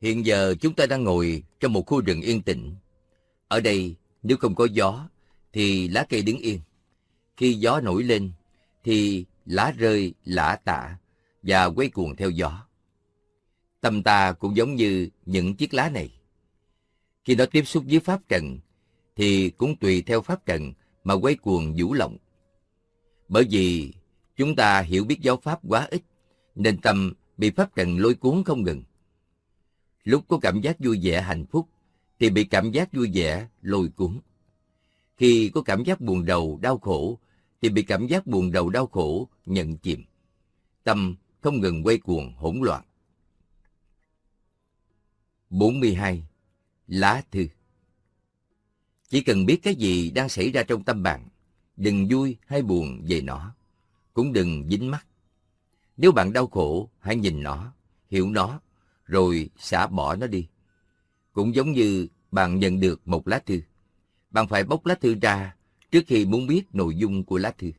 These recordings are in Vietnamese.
Hiện giờ chúng ta đang ngồi trong một khu rừng yên tĩnh. Ở đây, nếu không có gió, thì lá cây đứng yên. Khi gió nổi lên, thì lá rơi lả tả và quay cuồng theo gió. Tâm ta cũng giống như những chiếc lá này. Khi nó tiếp xúc với pháp trần, thì cũng tùy theo pháp trần mà quay cuồng vũ lộng. Bởi vì chúng ta hiểu biết giáo pháp quá ít, nên tâm bị pháp trần lôi cuốn không ngừng. Lúc có cảm giác vui vẻ hạnh phúc, thì bị cảm giác vui vẻ lôi cuốn. Khi có cảm giác buồn đầu, đau khổ, thì bị cảm giác buồn đầu, đau khổ nhận chìm. Tâm không ngừng quay cuồng hỗn loạn. 42. Lá thư Chỉ cần biết cái gì đang xảy ra trong tâm bạn, đừng vui hay buồn về nó, cũng đừng dính mắt. Nếu bạn đau khổ, hãy nhìn nó, hiểu nó, rồi xả bỏ nó đi. Cũng giống như bạn nhận được một lá thư. Bạn phải bóc lá thư ra trước khi muốn biết nội dung của lá thư.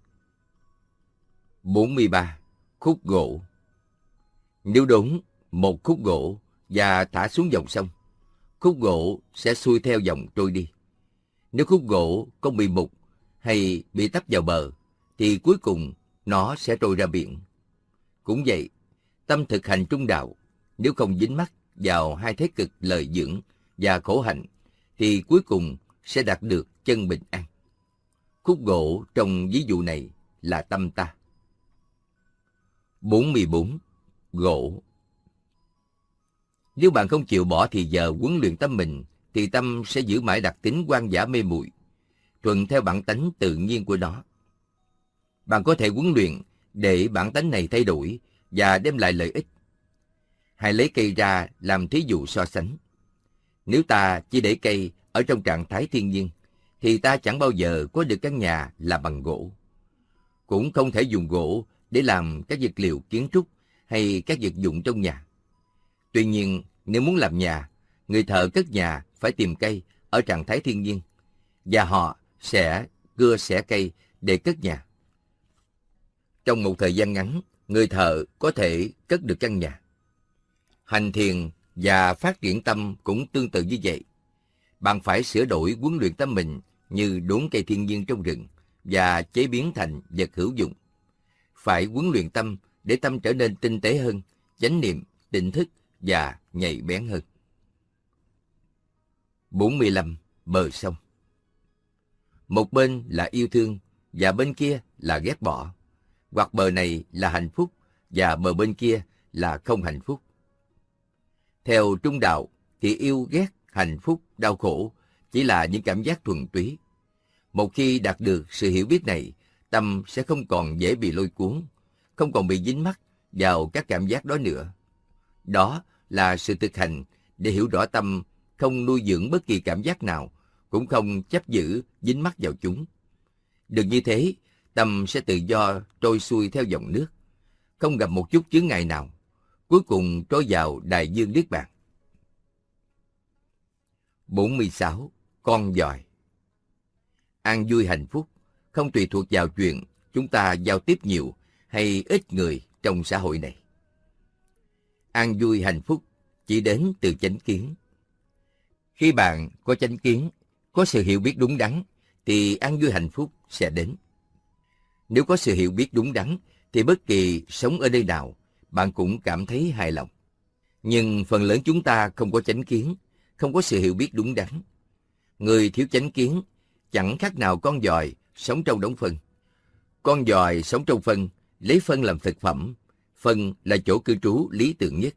43. Khúc gỗ Nếu đúng một khúc gỗ và thả xuống dòng sông, khúc gỗ sẽ xuôi theo dòng trôi đi. Nếu khúc gỗ có bị mục hay bị tấp vào bờ, thì cuối cùng nó sẽ trôi ra biển. Cũng vậy, tâm thực hành trung đạo, nếu không dính mắc vào hai thế cực lời dưỡng và khổ hạnh, thì cuối cùng sẽ đạt được chân bình an. Khúc gỗ trong ví dụ này là tâm ta. 44. Gỗ Nếu bạn không chịu bỏ thì giờ huấn luyện tâm mình, thì tâm sẽ giữ mãi đặc tính quan giả mê muội thuận theo bản tánh tự nhiên của nó. Bạn có thể huấn luyện để bản tánh này thay đổi và đem lại lợi ích. Hãy lấy cây ra làm thí dụ so sánh. Nếu ta chỉ để cây ở trong trạng thái thiên nhiên, thì ta chẳng bao giờ có được căn nhà là bằng gỗ. Cũng không thể dùng gỗ để làm các vật liệu kiến trúc hay các vật dụng trong nhà. Tuy nhiên, nếu muốn làm nhà, người thợ cất nhà phải tìm cây ở trạng thái thiên nhiên, và họ sẽ cưa xẻ cây để cất nhà. Trong một thời gian ngắn, người thợ có thể cất được căn nhà. Hành thiền và phát triển tâm cũng tương tự như vậy. Bạn phải sửa đổi huấn luyện tâm mình như đốn cây thiên nhiên trong rừng và chế biến thành vật hữu dụng. Phải huấn luyện tâm để tâm trở nên tinh tế hơn, chánh niệm, định thức và nhạy bén hơn. 45. Bờ sông Một bên là yêu thương và bên kia là ghét bỏ. Hoặc bờ này là hạnh phúc và bờ bên kia là không hạnh phúc. Theo trung đạo thì yêu ghét, hạnh phúc, đau khổ chỉ là những cảm giác thuần túy. Một khi đạt được sự hiểu biết này, tâm sẽ không còn dễ bị lôi cuốn, không còn bị dính mắc vào các cảm giác đó nữa. Đó là sự thực hành để hiểu rõ tâm không nuôi dưỡng bất kỳ cảm giác nào, cũng không chấp giữ, dính mắc vào chúng. Được như thế, tâm sẽ tự do trôi xuôi theo dòng nước, không gặp một chút chướng ngại nào, cuối cùng trôi vào đại dương Niết Bàn. 46. Con giỏi An vui hạnh phúc không tùy thuộc vào chuyện chúng ta giao tiếp nhiều hay ít người trong xã hội này. An vui hạnh phúc chỉ đến từ chánh kiến. Khi bạn có chánh kiến, có sự hiểu biết đúng đắn, thì an vui hạnh phúc sẽ đến. Nếu có sự hiểu biết đúng đắn, thì bất kỳ sống ở nơi nào, bạn cũng cảm thấy hài lòng. Nhưng phần lớn chúng ta không có chánh kiến, không có sự hiểu biết đúng đắn. Người thiếu chánh kiến chẳng khác nào con dòi sống trong đống phân. Con dòi sống trong phân, lấy phân làm thực phẩm, phân là chỗ cư trú lý tưởng nhất.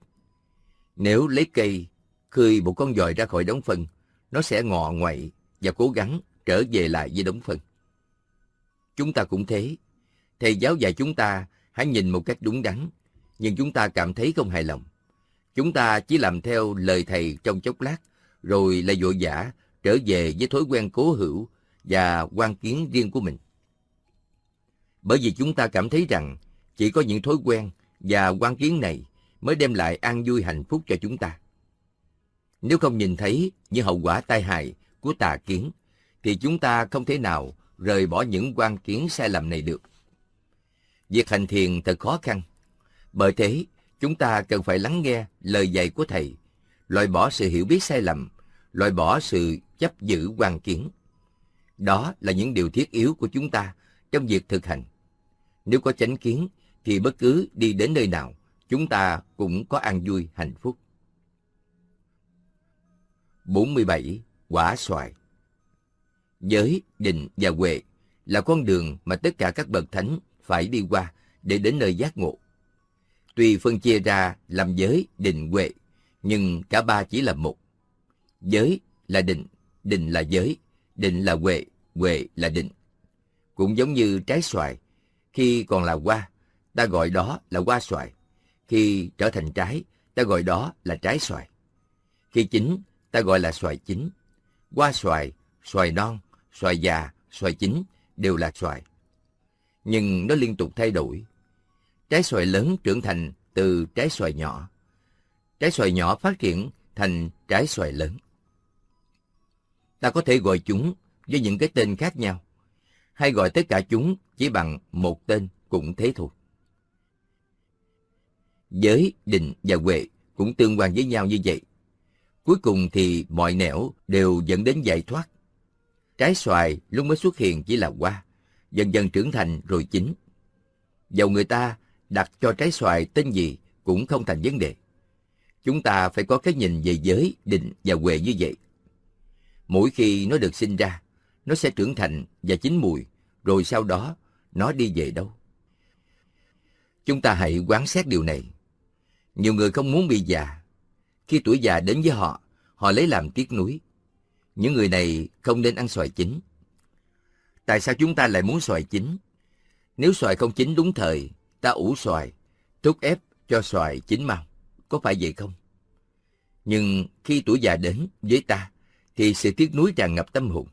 Nếu lấy cây khơi một con dòi ra khỏi đống phân, nó sẽ ngọ ngoậy và cố gắng trở về lại với đống phân. Chúng ta cũng thế. Thầy giáo dạy chúng ta hãy nhìn một cách đúng đắn, nhưng chúng ta cảm thấy không hài lòng. Chúng ta chỉ làm theo lời thầy trong chốc lát, rồi lại vội vã trở về với thói quen cố hữu và quan kiến riêng của mình. Bởi vì chúng ta cảm thấy rằng chỉ có những thói quen và quan kiến này mới đem lại an vui hạnh phúc cho chúng ta. Nếu không nhìn thấy những hậu quả tai hại của tà kiến, thì chúng ta không thể nào rời bỏ những quan kiến sai lầm này được. Việc hành thiền thật khó khăn. Bởi thế, chúng ta cần phải lắng nghe lời dạy của Thầy, loại bỏ sự hiểu biết sai lầm, loại bỏ sự chấp giữ quan kiến. Đó là những điều thiết yếu của chúng ta trong việc thực hành. Nếu có chánh kiến, thì bất cứ đi đến nơi nào, chúng ta cũng có an vui hạnh phúc. 47. Quả xoài Giới, định và huệ là con đường mà tất cả các bậc thánh phải đi qua để đến nơi giác ngộ. Tuy phân chia ra làm giới, định, huệ, nhưng cả ba chỉ là một. Giới là định, định là giới, định là huệ, huệ là định. Cũng giống như trái xoài, khi còn là hoa, ta gọi đó là hoa xoài. Khi trở thành trái, ta gọi đó là trái xoài. Khi chín, ta gọi là xoài chín. Hoa xoài, xoài non, xoài già, xoài chín đều là xoài. Nhưng nó liên tục thay đổi. Trái xoài lớn trưởng thành từ trái xoài nhỏ. Trái xoài nhỏ phát triển thành trái xoài lớn. Ta có thể gọi chúng với những cái tên khác nhau, hay gọi tất cả chúng chỉ bằng một tên cũng thế thôi. Giới, định và huệ cũng tương quan với nhau như vậy. Cuối cùng thì mọi nẻo đều dẫn đến giải thoát. Trái xoài lúc mới xuất hiện chỉ là hoa, dần dần trưởng thành rồi chín. Dầu người ta đặt cho trái xoài tên gì cũng không thành vấn đề. Chúng ta phải có cái nhìn về giới, định và huệ như vậy. Mỗi khi nó được sinh ra, nó sẽ trưởng thành và chín mùi, rồi sau đó nó đi về đâu. Chúng ta hãy quán xét điều này. Nhiều người không muốn bị già. Khi tuổi già đến với họ, họ lấy làm tiếc nuối. Những người này không nên ăn xoài chín. Tại sao chúng ta lại muốn xoài chín? Nếu xoài không chín đúng thời, ta ủ xoài, thúc ép cho xoài chín mau. Có phải vậy không? Nhưng khi tuổi già đến với ta, thì sự tiếc nuối tràn ngập tâm hồn.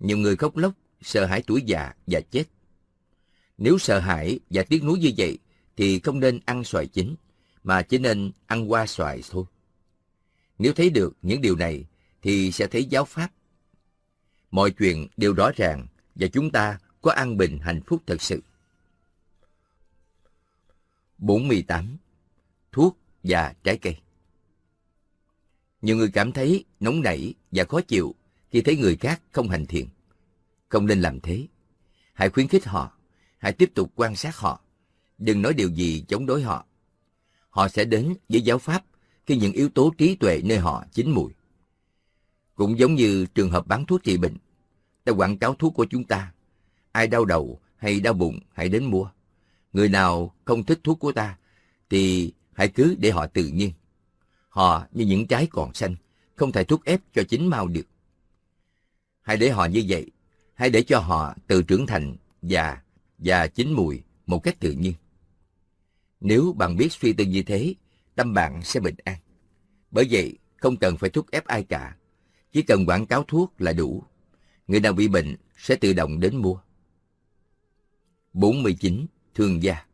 Nhiều người khóc lóc, sợ hãi tuổi già và chết. Nếu sợ hãi và tiếc nuối như vậy, thì không nên ăn xoài chín, mà chỉ nên ăn qua xoài thôi. Nếu thấy được những điều này, thì sẽ thấy giáo pháp. Mọi chuyện đều rõ ràng và chúng ta có an bình hạnh phúc thật sự. 48. Thuốc và trái cây Nhiều người cảm thấy nóng nảy và khó chịu khi thấy người khác không hành thiện. Không nên làm thế. Hãy khuyến khích họ. Hãy tiếp tục quan sát họ. Đừng nói điều gì chống đối họ. Họ sẽ đến với giáo pháp khi những yếu tố trí tuệ nơi họ chín mùi. Cũng giống như trường hợp bán thuốc trị bệnh. Ta quảng cáo thuốc của chúng ta. Ai đau đầu hay đau bụng hãy đến mua. Người nào không thích thuốc của ta thì hãy cứ để họ tự nhiên. Họ như những trái còn xanh, không thể thuốc ép cho chín mau được. Hãy để họ như vậy, hãy để cho họ tự trưởng thành và và chín mùi một cách tự nhiên. Nếu bạn biết suy tư như thế, tâm bạn sẽ bình an. Bởi vậy, không cần phải thúc ép ai cả. Chỉ cần quảng cáo thuốc là đủ. Người nào bị bệnh sẽ tự động đến mua. 49. Thương gia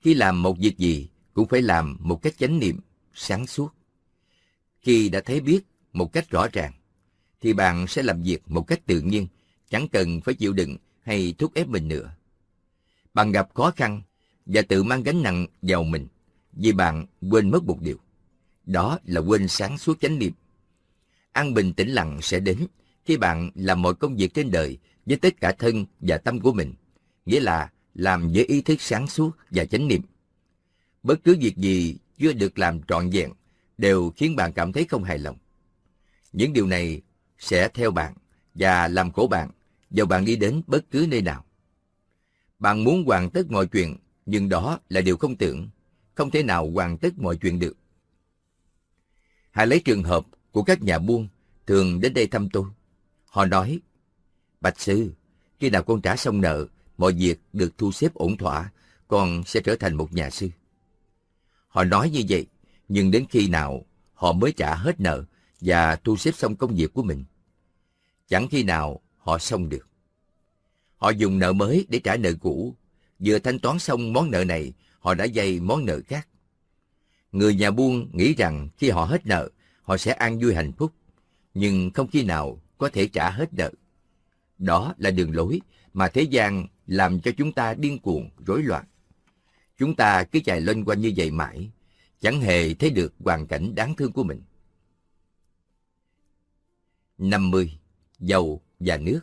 Khi làm một việc gì, cũng phải làm một cách chánh niệm, sáng suốt. Khi đã thấy biết một cách rõ ràng, thì bạn sẽ làm việc một cách tự nhiên, chẳng cần phải chịu đựng hay thúc ép mình nữa. Bạn gặp khó khăn và tự mang gánh nặng vào mình vì bạn quên mất một điều. Đó là quên sáng suốt chánh niệm. An bình tĩnh lặng sẽ đến khi bạn làm mọi công việc trên đời với tất cả thân và tâm của mình, nghĩa là làm với ý thức sáng suốt và chánh niệm. Bất cứ việc gì chưa được làm trọn vẹn đều khiến bạn cảm thấy không hài lòng. Những điều này sẽ theo bạn và làm khổ bạn dầu bạn đi đến bất cứ nơi nào. Bạn muốn hoàn tất mọi chuyện, nhưng đó là điều không tưởng, không thể nào hoàn tất mọi chuyện được. Hãy lấy trường hợp của các nhà buôn thường đến đây thăm tôi. Họ nói, Bạch Sư, khi nào con trả xong nợ, mọi việc được thu xếp ổn thỏa, con sẽ trở thành một nhà sư. Họ nói như vậy, nhưng đến khi nào họ mới trả hết nợ và thu xếp xong công việc của mình. Chẳng khi nào họ xong được. Họ dùng nợ mới để trả nợ cũ. Vừa thanh toán xong món nợ này, họ đã dây món nợ khác. Người nhà buôn nghĩ rằng khi họ hết nợ, họ sẽ an vui hạnh phúc, nhưng không khi nào có thể trả hết nợ. Đó là đường lối mà thế gian làm cho chúng ta điên cuồng, rối loạn. Chúng ta cứ chạy loanh quanh như vậy mãi, chẳng hề thấy được hoàn cảnh đáng thương của mình. 50. Dầu và nước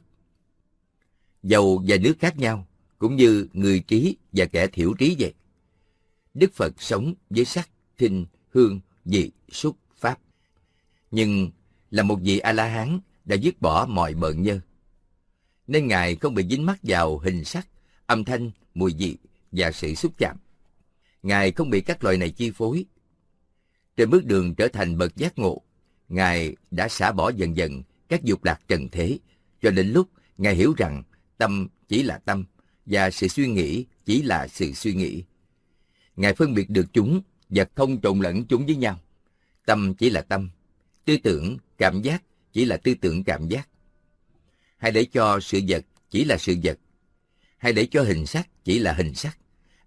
Dầu và nước khác nhau, cũng như người trí và kẻ thiểu trí vậy. Đức Phật sống với sắc, thinh, hương, vị, xúc, pháp. Nhưng là một vị A-la-hán đã dứt bỏ mọi bợn nhơ. Nên Ngài không bị dính mắc vào hình sắc, âm thanh, mùi vị và sự xúc chạm. Ngài không bị các loại này chi phối. Trên bước đường trở thành bậc giác ngộ, Ngài đã xả bỏ dần dần các dục lạc trần thế, cho đến lúc Ngài hiểu rằng tâm chỉ là tâm và sự suy nghĩ chỉ là sự suy nghĩ. Ngài phân biệt được chúng và không trộn lẫn chúng với nhau. Tâm chỉ là tâm, tư tưởng, cảm giác chỉ là tư tưởng cảm giác. Hãy để cho sự vật chỉ là sự vật. Hãy để cho hình sắc chỉ là hình sắc.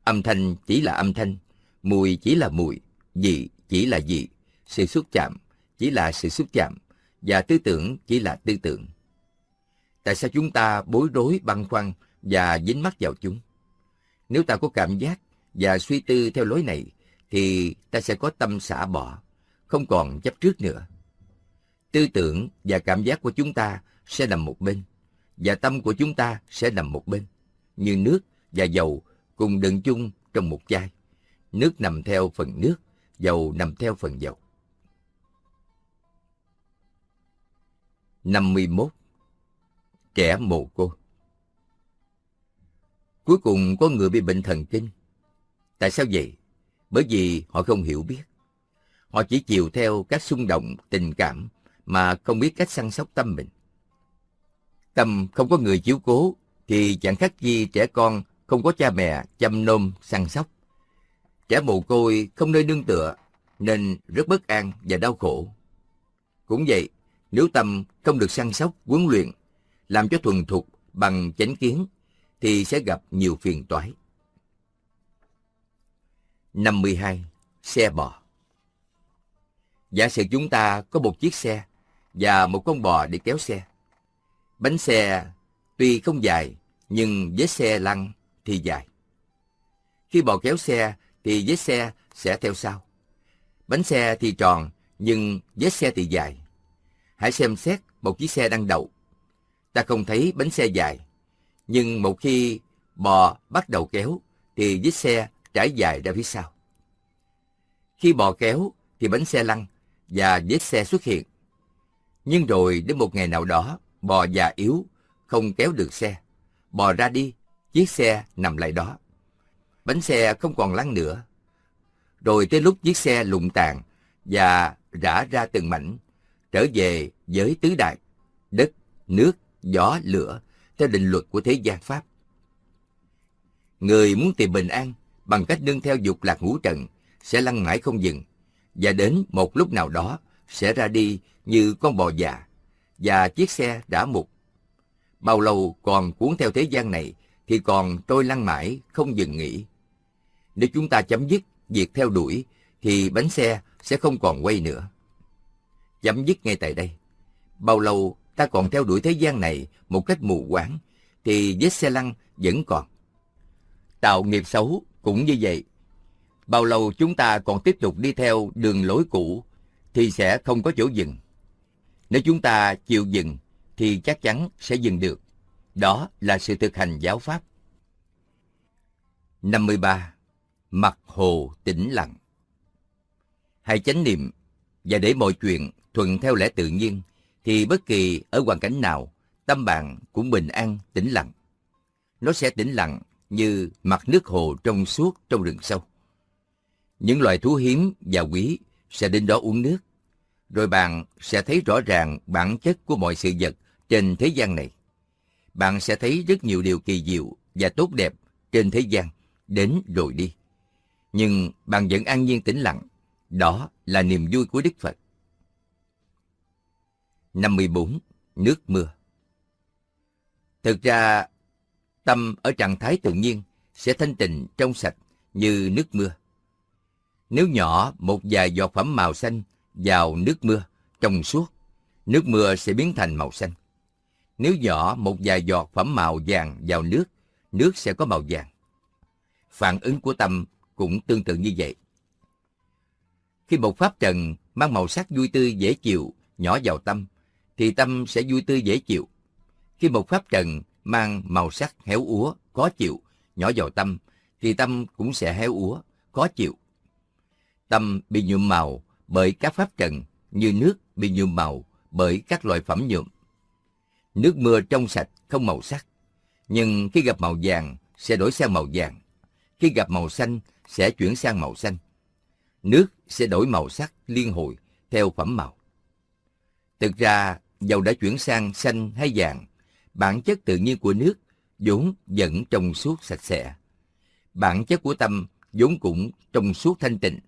Âm thanh chỉ là âm thanh. Mùi chỉ là mùi. Vị chỉ là vị. Sự xúc chạm chỉ là sự xúc chạm. Và tư tưởng chỉ là tư tưởng. Tại sao chúng ta bối rối băn khoăn và dính mắc vào chúng? Nếu ta có cảm giác và suy tư theo lối này, thì ta sẽ có tâm xả bỏ, không còn chấp trước nữa. Tư tưởng và cảm giác của chúng ta sẽ nằm một bên, và tâm của chúng ta sẽ nằm một bên, như nước và dầu cùng đựng chung trong một chai. Nước nằm theo phần nước, dầu nằm theo phần dầu. 51. Trẻ mồ cô Cuối cùng có người bị bệnh thần kinh. Tại sao vậy? Bởi vì họ không hiểu biết. Họ chỉ chiều theo các xung động, tình cảm mà không biết cách săn sóc tâm mình. Tâm không có người chiếu cố thì chẳng khác gì trẻ con không có cha mẹ chăm nom săn sóc. Trẻ mồ côi không nơi nương tựa nên rất bất an và đau khổ. Cũng vậy, nếu tâm không được săn sóc, huấn luyện, làm cho thuần thục bằng chánh kiến thì sẽ gặp nhiều phiền toái. 52. Xe bò Giả sử chúng ta có một chiếc xe và một con bò để kéo xe. Bánh xe tuy không dài, nhưng với xe lăn thì dài. Khi bò kéo xe thì vết xe sẽ theo sau. Bánh xe thì tròn, nhưng vết xe thì dài. Hãy xem xét một chiếc xe đang đậu. Ta không thấy bánh xe dài, nhưng một khi bò bắt đầu kéo thì vết xe trải dài ra phía sau. Khi bò kéo thì bánh xe lăn và vết xe xuất hiện. Nhưng rồi đến một ngày nào đó, bò già yếu, không kéo được xe. Bò ra đi, chiếc xe nằm lại đó. Bánh xe không còn lăn nữa. Rồi tới lúc chiếc xe lụng tàn và rã ra từng mảnh, trở về với tứ đại, đất, nước, gió, lửa, theo định luật của thế gian Pháp. Người muốn tìm bình an bằng cách nương theo dục lạc ngũ trần sẽ lăn mãi không dừng, và đến một lúc nào đó sẽ ra đi như con bò già, và chiếc xe đã mục. Bao lâu còn cuốn theo thế gian này thì còn trôi lăn mãi, không dừng nghỉ. Nếu chúng ta chấm dứt việc theo đuổi thì bánh xe sẽ không còn quay nữa. Chấm dứt ngay tại đây. Bao lâu ta còn theo đuổi thế gian này một cách mù quáng thì vết xe lăn vẫn còn. Tạo nghiệp xấu cũng như vậy. Bao lâu chúng ta còn tiếp tục đi theo đường lối cũ thì sẽ không có chỗ dừng. Nếu chúng ta chịu dừng thì chắc chắn sẽ dừng được. Đó là sự thực hành giáo pháp. 53. Mặt hồ tĩnh lặng Hãy chánh niệm và để mọi chuyện thuận theo lẽ tự nhiên thì bất kỳ ở hoàn cảnh nào tâm bạn cũng bình an, tĩnh lặng. Nó sẽ tĩnh lặng như mặt nước hồ trong suốt trong rừng sâu. Những loài thú hiếm và quý sẽ đến đó uống nước rồi bạn sẽ thấy rõ ràng bản chất của mọi sự vật trên thế gian này. Bạn sẽ thấy rất nhiều điều kỳ diệu và tốt đẹp trên thế gian, đến rồi đi. Nhưng bạn vẫn an nhiên tĩnh lặng. Đó là niềm vui của Đức Phật. 54. Nước mưa Thực ra, tâm ở trạng thái tự nhiên sẽ thanh tịnh trong sạch như nước mưa. Nếu nhỏ một vài giọt phẩm màu xanh vào nước mưa trong suốt, nước mưa sẽ biến thành màu xanh. Nếu nhỏ một vài giọt phẩm màu vàng vào nước, nước sẽ có màu vàng. Phản ứng của tâm cũng tương tự như vậy. Khi một pháp trần mang màu sắc vui tươi dễ chịu, nhỏ vào tâm, thì tâm sẽ vui tươi dễ chịu. Khi một pháp trần mang màu sắc héo úa, khó chịu, nhỏ vào tâm, thì tâm cũng sẽ héo úa, khó chịu. Tâm bị nhuộm màu bởi các pháp trần như nước bị nhuộm màu bởi các loại phẩm nhuộm. Nước mưa trong sạch không màu sắc, nhưng khi gặp màu vàng sẽ đổi sang màu vàng. Khi gặp màu xanh sẽ chuyển sang màu xanh. Nước sẽ đổi màu sắc liên hồi theo phẩm màu. Thực ra, dầu đã chuyển sang xanh hay vàng, bản chất tự nhiên của nước vốn vẫn trong suốt sạch sẽ. Bản chất của tâm vốn cũng trong suốt thanh tịnh.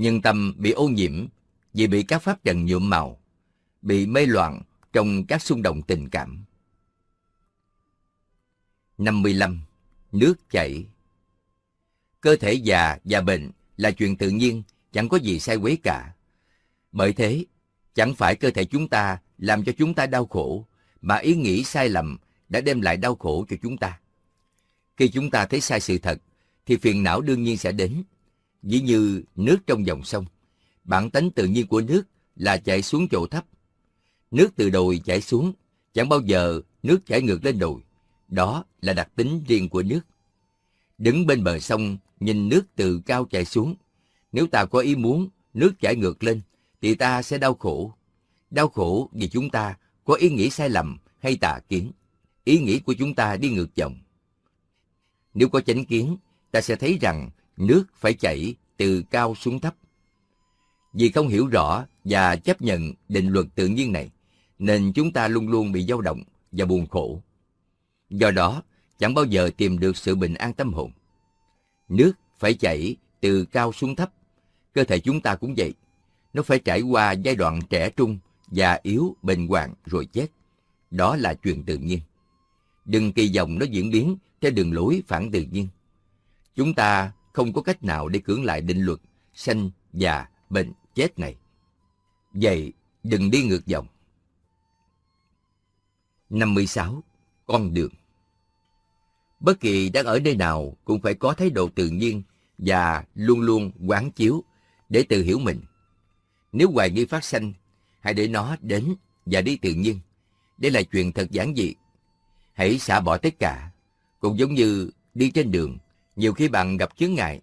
Nhưng tâm bị ô nhiễm vì bị các pháp trần nhuộm màu, bị mê loạn trong các xung động tình cảm. 55. Nước chảy Cơ thể già và bệnh là chuyện tự nhiên, chẳng có gì sai quấy cả. Bởi thế, chẳng phải cơ thể chúng ta làm cho chúng ta đau khổ, mà ý nghĩ sai lầm đã đem lại đau khổ cho chúng ta. Khi chúng ta thấy sai sự thật, thì phiền não đương nhiên sẽ đến ví như nước trong dòng sông, bản tánh tự nhiên của nước là chảy xuống chỗ thấp. Nước từ đồi chảy xuống, chẳng bao giờ nước chảy ngược lên đồi. Đó là đặc tính riêng của nước. Đứng bên bờ sông, nhìn nước từ cao chảy xuống. Nếu ta có ý muốn nước chảy ngược lên, thì ta sẽ đau khổ. Đau khổ vì chúng ta có ý nghĩ sai lầm hay tà kiến. Ý nghĩ của chúng ta đi ngược dòng. Nếu có chánh kiến, ta sẽ thấy rằng nước phải chảy từ cao xuống thấp. Vì không hiểu rõ và chấp nhận định luật tự nhiên này, nên chúng ta luôn luôn bị dao động và buồn khổ. Do đó, chẳng bao giờ tìm được sự bình an tâm hồn. Nước phải chảy từ cao xuống thấp. Cơ thể chúng ta cũng vậy. Nó phải trải qua giai đoạn trẻ trung, già yếu, bệnh hoạn rồi chết. Đó là chuyện tự nhiên. Đừng kỳ vọng nó diễn biến theo đường lối phản tự nhiên. Chúng ta không có cách nào để cưỡng lại định luật sanh, già, bệnh, chết này. Vậy, đừng đi ngược dòng. 56. Con đường Bất kỳ đang ở nơi nào cũng phải có thái độ tự nhiên và luôn luôn quán chiếu để tự hiểu mình. Nếu hoài nghi phát sanh, hãy để nó đến và đi tự nhiên. Đây là chuyện thật giản dị. Hãy xả bỏ tất cả, cũng giống như đi trên đường, nhiều khi bạn gặp chướng ngại.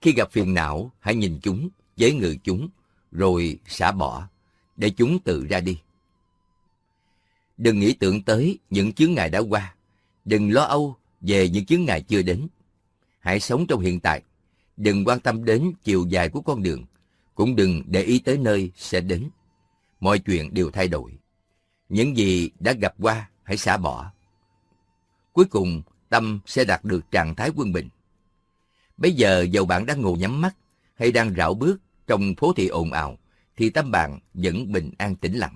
Khi gặp phiền não, hãy nhìn chúng, chế ngự chúng, rồi xả bỏ, để chúng tự ra đi. Đừng nghĩ tưởng tới những chướng ngại đã qua. Đừng lo âu về những chướng ngại chưa đến. Hãy sống trong hiện tại. Đừng quan tâm đến chiều dài của con đường. Cũng đừng để ý tới nơi sẽ đến. Mọi chuyện đều thay đổi. Những gì đã gặp qua, hãy xả bỏ. Cuối cùng, tâm sẽ đạt được trạng thái quân bình. Bây giờ dầu bạn đang ngồi nhắm mắt hay đang rảo bước trong phố thị ồn ào, thì tâm bạn vẫn bình an tĩnh lặng.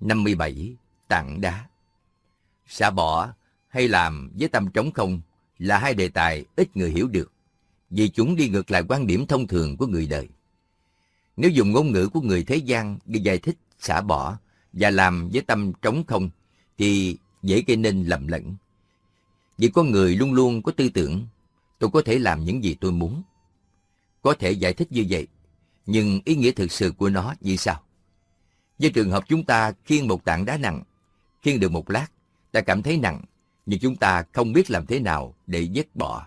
57. Tặng đá Xả bỏ hay làm với tâm trống không là hai đề tài ít người hiểu được, vì chúng đi ngược lại quan điểm thông thường của người đời. Nếu dùng ngôn ngữ của người thế gian để giải thích xả bỏ và làm với tâm trống không, thì dễ gây nên lầm lẫn. Vì con người luôn luôn có tư tưởng, tôi có thể làm những gì tôi muốn. Có thể giải thích như vậy, nhưng ý nghĩa thực sự của nó như sao? Với trường hợp chúng ta khiêng một tảng đá nặng, khiêng được một lát, ta cảm thấy nặng, nhưng chúng ta không biết làm thế nào để dứt bỏ.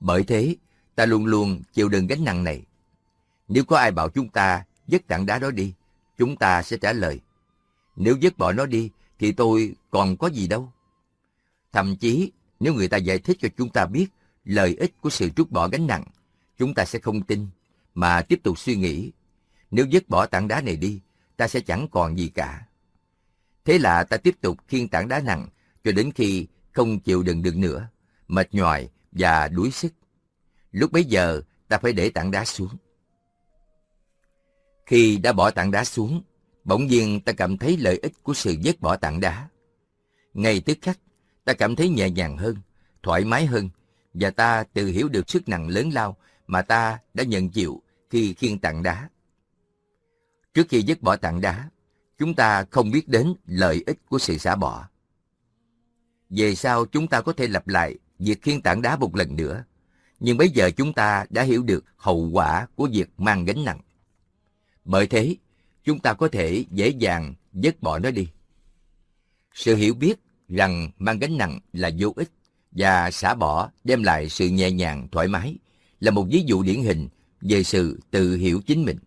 Bởi thế, ta luôn luôn chịu đựng gánh nặng này. Nếu có ai bảo chúng ta dứt tảng đá đó đi, chúng ta sẽ trả lời. Nếu dứt bỏ nó đi, thì tôi còn có gì đâu. Thậm chí, nếu người ta giải thích cho chúng ta biết lợi ích của sự trút bỏ gánh nặng, chúng ta sẽ không tin, mà tiếp tục suy nghĩ. Nếu dứt bỏ tảng đá này đi, ta sẽ chẳng còn gì cả. Thế là ta tiếp tục khiêng tảng đá nặng cho đến khi không chịu đựng được nữa, mệt nhoài và đuối sức. Lúc bấy giờ ta phải để tảng đá xuống. Khi đã bỏ tảng đá xuống, bỗng nhiên ta cảm thấy lợi ích của sự vứt bỏ tảng đá. Ngay tức khắc, ta cảm thấy nhẹ nhàng hơn, thoải mái hơn, và ta tự hiểu được sức nặng lớn lao mà ta đã nhận chịu khi khiêng tảng đá. Trước khi dứt bỏ tảng đá, chúng ta không biết đến lợi ích của sự xả bỏ. Về sau chúng ta có thể lặp lại việc khiêng tảng đá một lần nữa, Nhưng bây giờ chúng ta đã hiểu được hậu quả của việc mang gánh nặng. Bởi thế, chúng ta có thể dễ dàng dứt bỏ nó đi. Sự hiểu biết rằng mang gánh nặng là vô ích và xả bỏ đem lại sự nhẹ nhàng, thoải mái là một ví dụ điển hình về sự tự hiểu chính mình.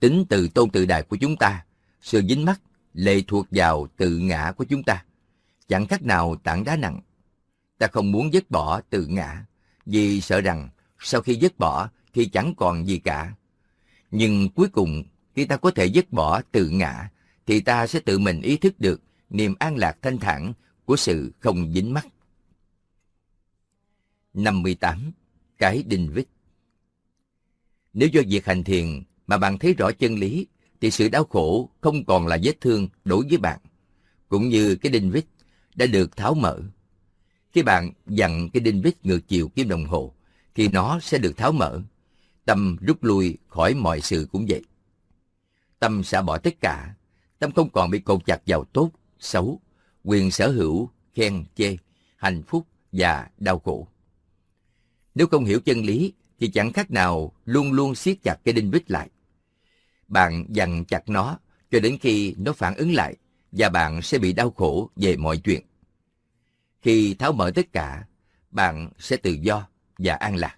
Tính từ tôn tự đại của chúng ta, sự dính mắc lệ thuộc vào tự ngã của chúng ta. Chẳng khác nào tảng đá nặng. Ta không muốn dứt bỏ tự ngã, vì sợ rằng sau khi dứt bỏ thì chẳng còn gì cả. Nhưng cuối cùng, khi ta có thể dứt bỏ tự ngã, thì ta sẽ tự mình ý thức được niềm an lạc thanh thản của sự không dính mắc. 58. Cái đinh vít Nếu do việc hành thiền mà bạn thấy rõ chân lý, thì sự đau khổ không còn là vết thương đối với bạn, cũng như cái đinh vít đã được tháo mở. Khi bạn dặn cái đinh vít ngược chiều kim đồng hồ, thì nó sẽ được tháo mở. Tâm rút lui khỏi mọi sự cũng vậy. Tâm sẽ bỏ tất cả. Tâm không còn bị cột chặt vào tốt, xấu, quyền sở hữu, khen, chê, hạnh phúc và đau khổ. Nếu không hiểu chân lý, thì chẳng khác nào luôn luôn siết chặt cái đinh vít lại. Bạn dằn chặt nó cho đến khi nó phản ứng lại và bạn sẽ bị đau khổ về mọi chuyện. Khi tháo mở tất cả, bạn sẽ tự do và an lạc.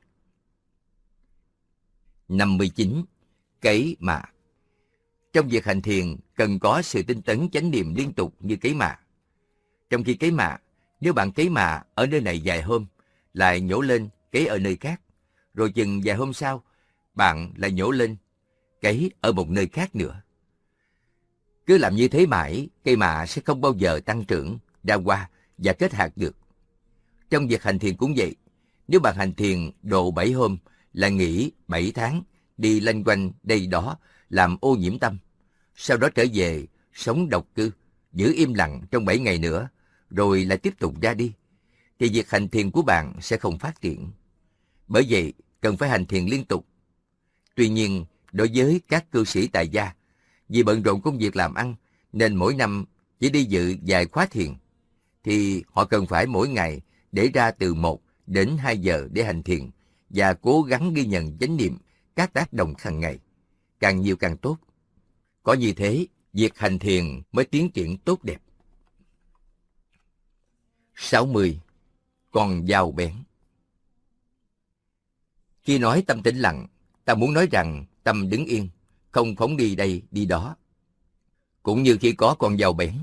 59. Cấy mà trong việc hành thiền, cần có sự tinh tấn chánh niệm liên tục như cấy mạ. Trong khi cấy mạ, nếu bạn cấy mạ ở nơi này vài hôm, lại nhổ lên cấy ở nơi khác, rồi chừng vài hôm sau, bạn lại nhổ lên cấy ở một nơi khác nữa. Cứ làm như thế mãi, cây mạ sẽ không bao giờ tăng trưởng, ra hoa và kết hạt được. Trong việc hành thiền cũng vậy. Nếu bạn hành thiền độ 7 hôm là nghỉ 7 tháng, đi lanh quanh đây đó, làm ô nhiễm tâm. Sau đó trở về, sống độc cư, giữ im lặng trong 7 ngày nữa, rồi lại tiếp tục ra đi, thì việc hành thiền của bạn sẽ không phát triển. Bởi vậy, cần phải hành thiền liên tục. Tuy nhiên, đối với các cư sĩ tại gia, vì bận rộn công việc làm ăn, nên mỗi năm chỉ đi dự vài khóa thiền, thì họ cần phải mỗi ngày để ra từ 1 đến 2 giờ để hành thiền và cố gắng ghi nhận chánh niệm các tác động hàng ngày. Càng nhiều càng tốt. Có như thế, việc hành thiền mới tiến triển tốt đẹp. 60. Con dao bén Khi nói tâm tĩnh lặng, ta muốn nói rằng tâm đứng yên, không phóng đi đây đi đó. Cũng như khi có con dao bén,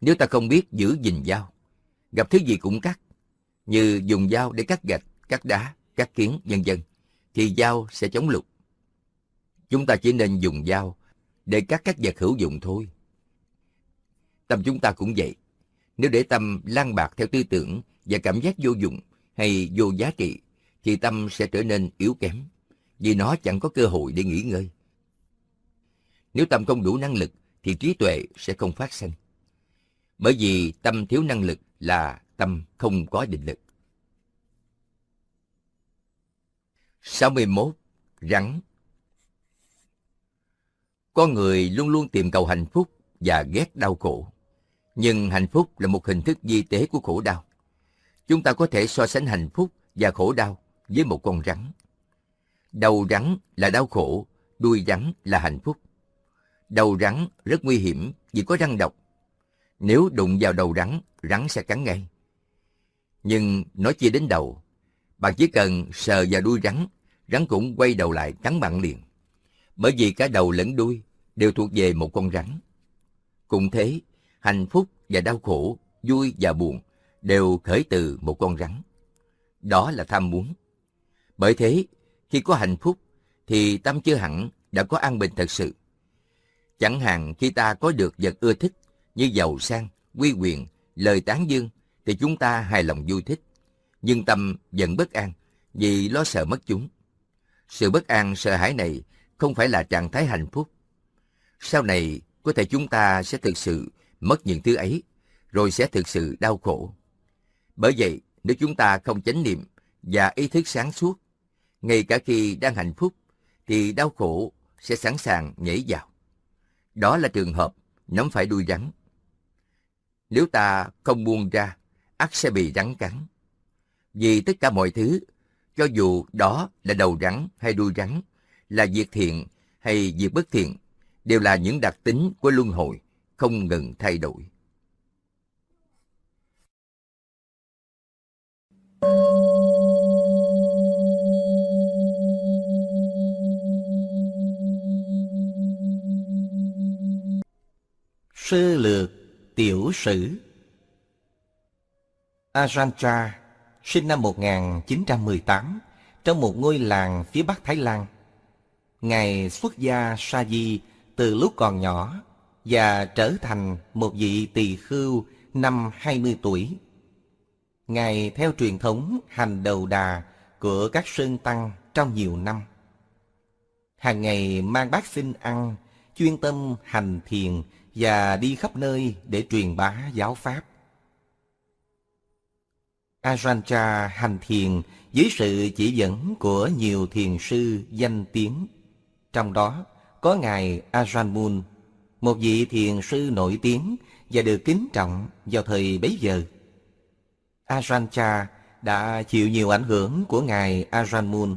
nếu ta không biết giữ gìn dao, gặp thứ gì cũng cắt, như dùng dao để cắt gạch, cắt đá, cắt kiến, vân vân, thì dao sẽ chống lục. Chúng ta chỉ nên dùng dao để cắt các vật hữu dụng thôi. Tâm chúng ta cũng vậy. Nếu để tâm lan bạc theo tư tưởng và cảm giác vô dụng hay vô giá trị, thì tâm sẽ trở nên yếu kém, vì nó chẳng có cơ hội để nghỉ ngơi. Nếu tâm không đủ năng lực, thì trí tuệ sẽ không phát sinh. Bởi vì tâm thiếu năng lực là tâm không có định lực. 61. Rắn con người luôn luôn tìm cầu hạnh phúc và ghét đau khổ. Nhưng hạnh phúc là một hình thức di tế của khổ đau. Chúng ta có thể so sánh hạnh phúc và khổ đau với một con rắn. Đầu rắn là đau khổ, đuôi rắn là hạnh phúc. Đầu rắn rất nguy hiểm vì có răng độc. Nếu đụng vào đầu rắn, rắn sẽ cắn ngay. Nhưng nói chia đến đầu, bạn chỉ cần sờ vào đuôi rắn, rắn cũng quay đầu lại cắn bạn liền. Bởi vì cả đầu lẫn đuôi đều thuộc về một con rắn. Cũng thế, hạnh phúc và đau khổ, vui và buồn đều khởi từ một con rắn. Đó là tham muốn. Bởi thế, khi có hạnh phúc, thì tâm chưa hẳn đã có an bình thật sự. Chẳng hạn khi ta có được vật ưa thích như giàu sang, quy quyền, lời tán dương, thì chúng ta hài lòng vui thích. Nhưng tâm vẫn bất an vì lo sợ mất chúng. Sự bất an, sợ hãi này không phải là trạng thái hạnh phúc. Sau này, có thể chúng ta sẽ thực sự mất những thứ ấy, rồi sẽ thực sự đau khổ. Bởi vậy, nếu chúng ta không chánh niệm và ý thức sáng suốt, ngay cả khi đang hạnh phúc, thì đau khổ sẽ sẵn sàng nhảy vào. Đó là trường hợp nắm phải đuôi rắn. Nếu ta không buông ra, ắt sẽ bị rắn cắn. Vì tất cả mọi thứ Cho dù đó là đầu rắn hay đuôi rắn, là việc thiện hay việc bất thiện, đều là những đặc tính của luân hồi, không ngừng thay đổi. Sơ lược tiểu sử Ajantra sinh năm 1918 trong một ngôi làng phía bắc Thái Lan. Ngài xuất gia Sa Di từ lúc còn nhỏ và trở thành một vị tỳ khưu năm 20 tuổi. Ngài theo truyền thống hành đầu đà của các sơn tăng trong nhiều năm. Hàng ngày mang bát xin ăn, chuyên tâm hành thiền và đi khắp nơi để truyền bá giáo pháp. Ajanta hành thiền dưới sự chỉ dẫn của nhiều thiền sư danh tiếng. Trong đó có Ngài Ajahn Mun, một vị thiền sư nổi tiếng và được kính trọng vào thời bấy giờ. Ajahn đã chịu nhiều ảnh hưởng của Ngài Ajahn Mun.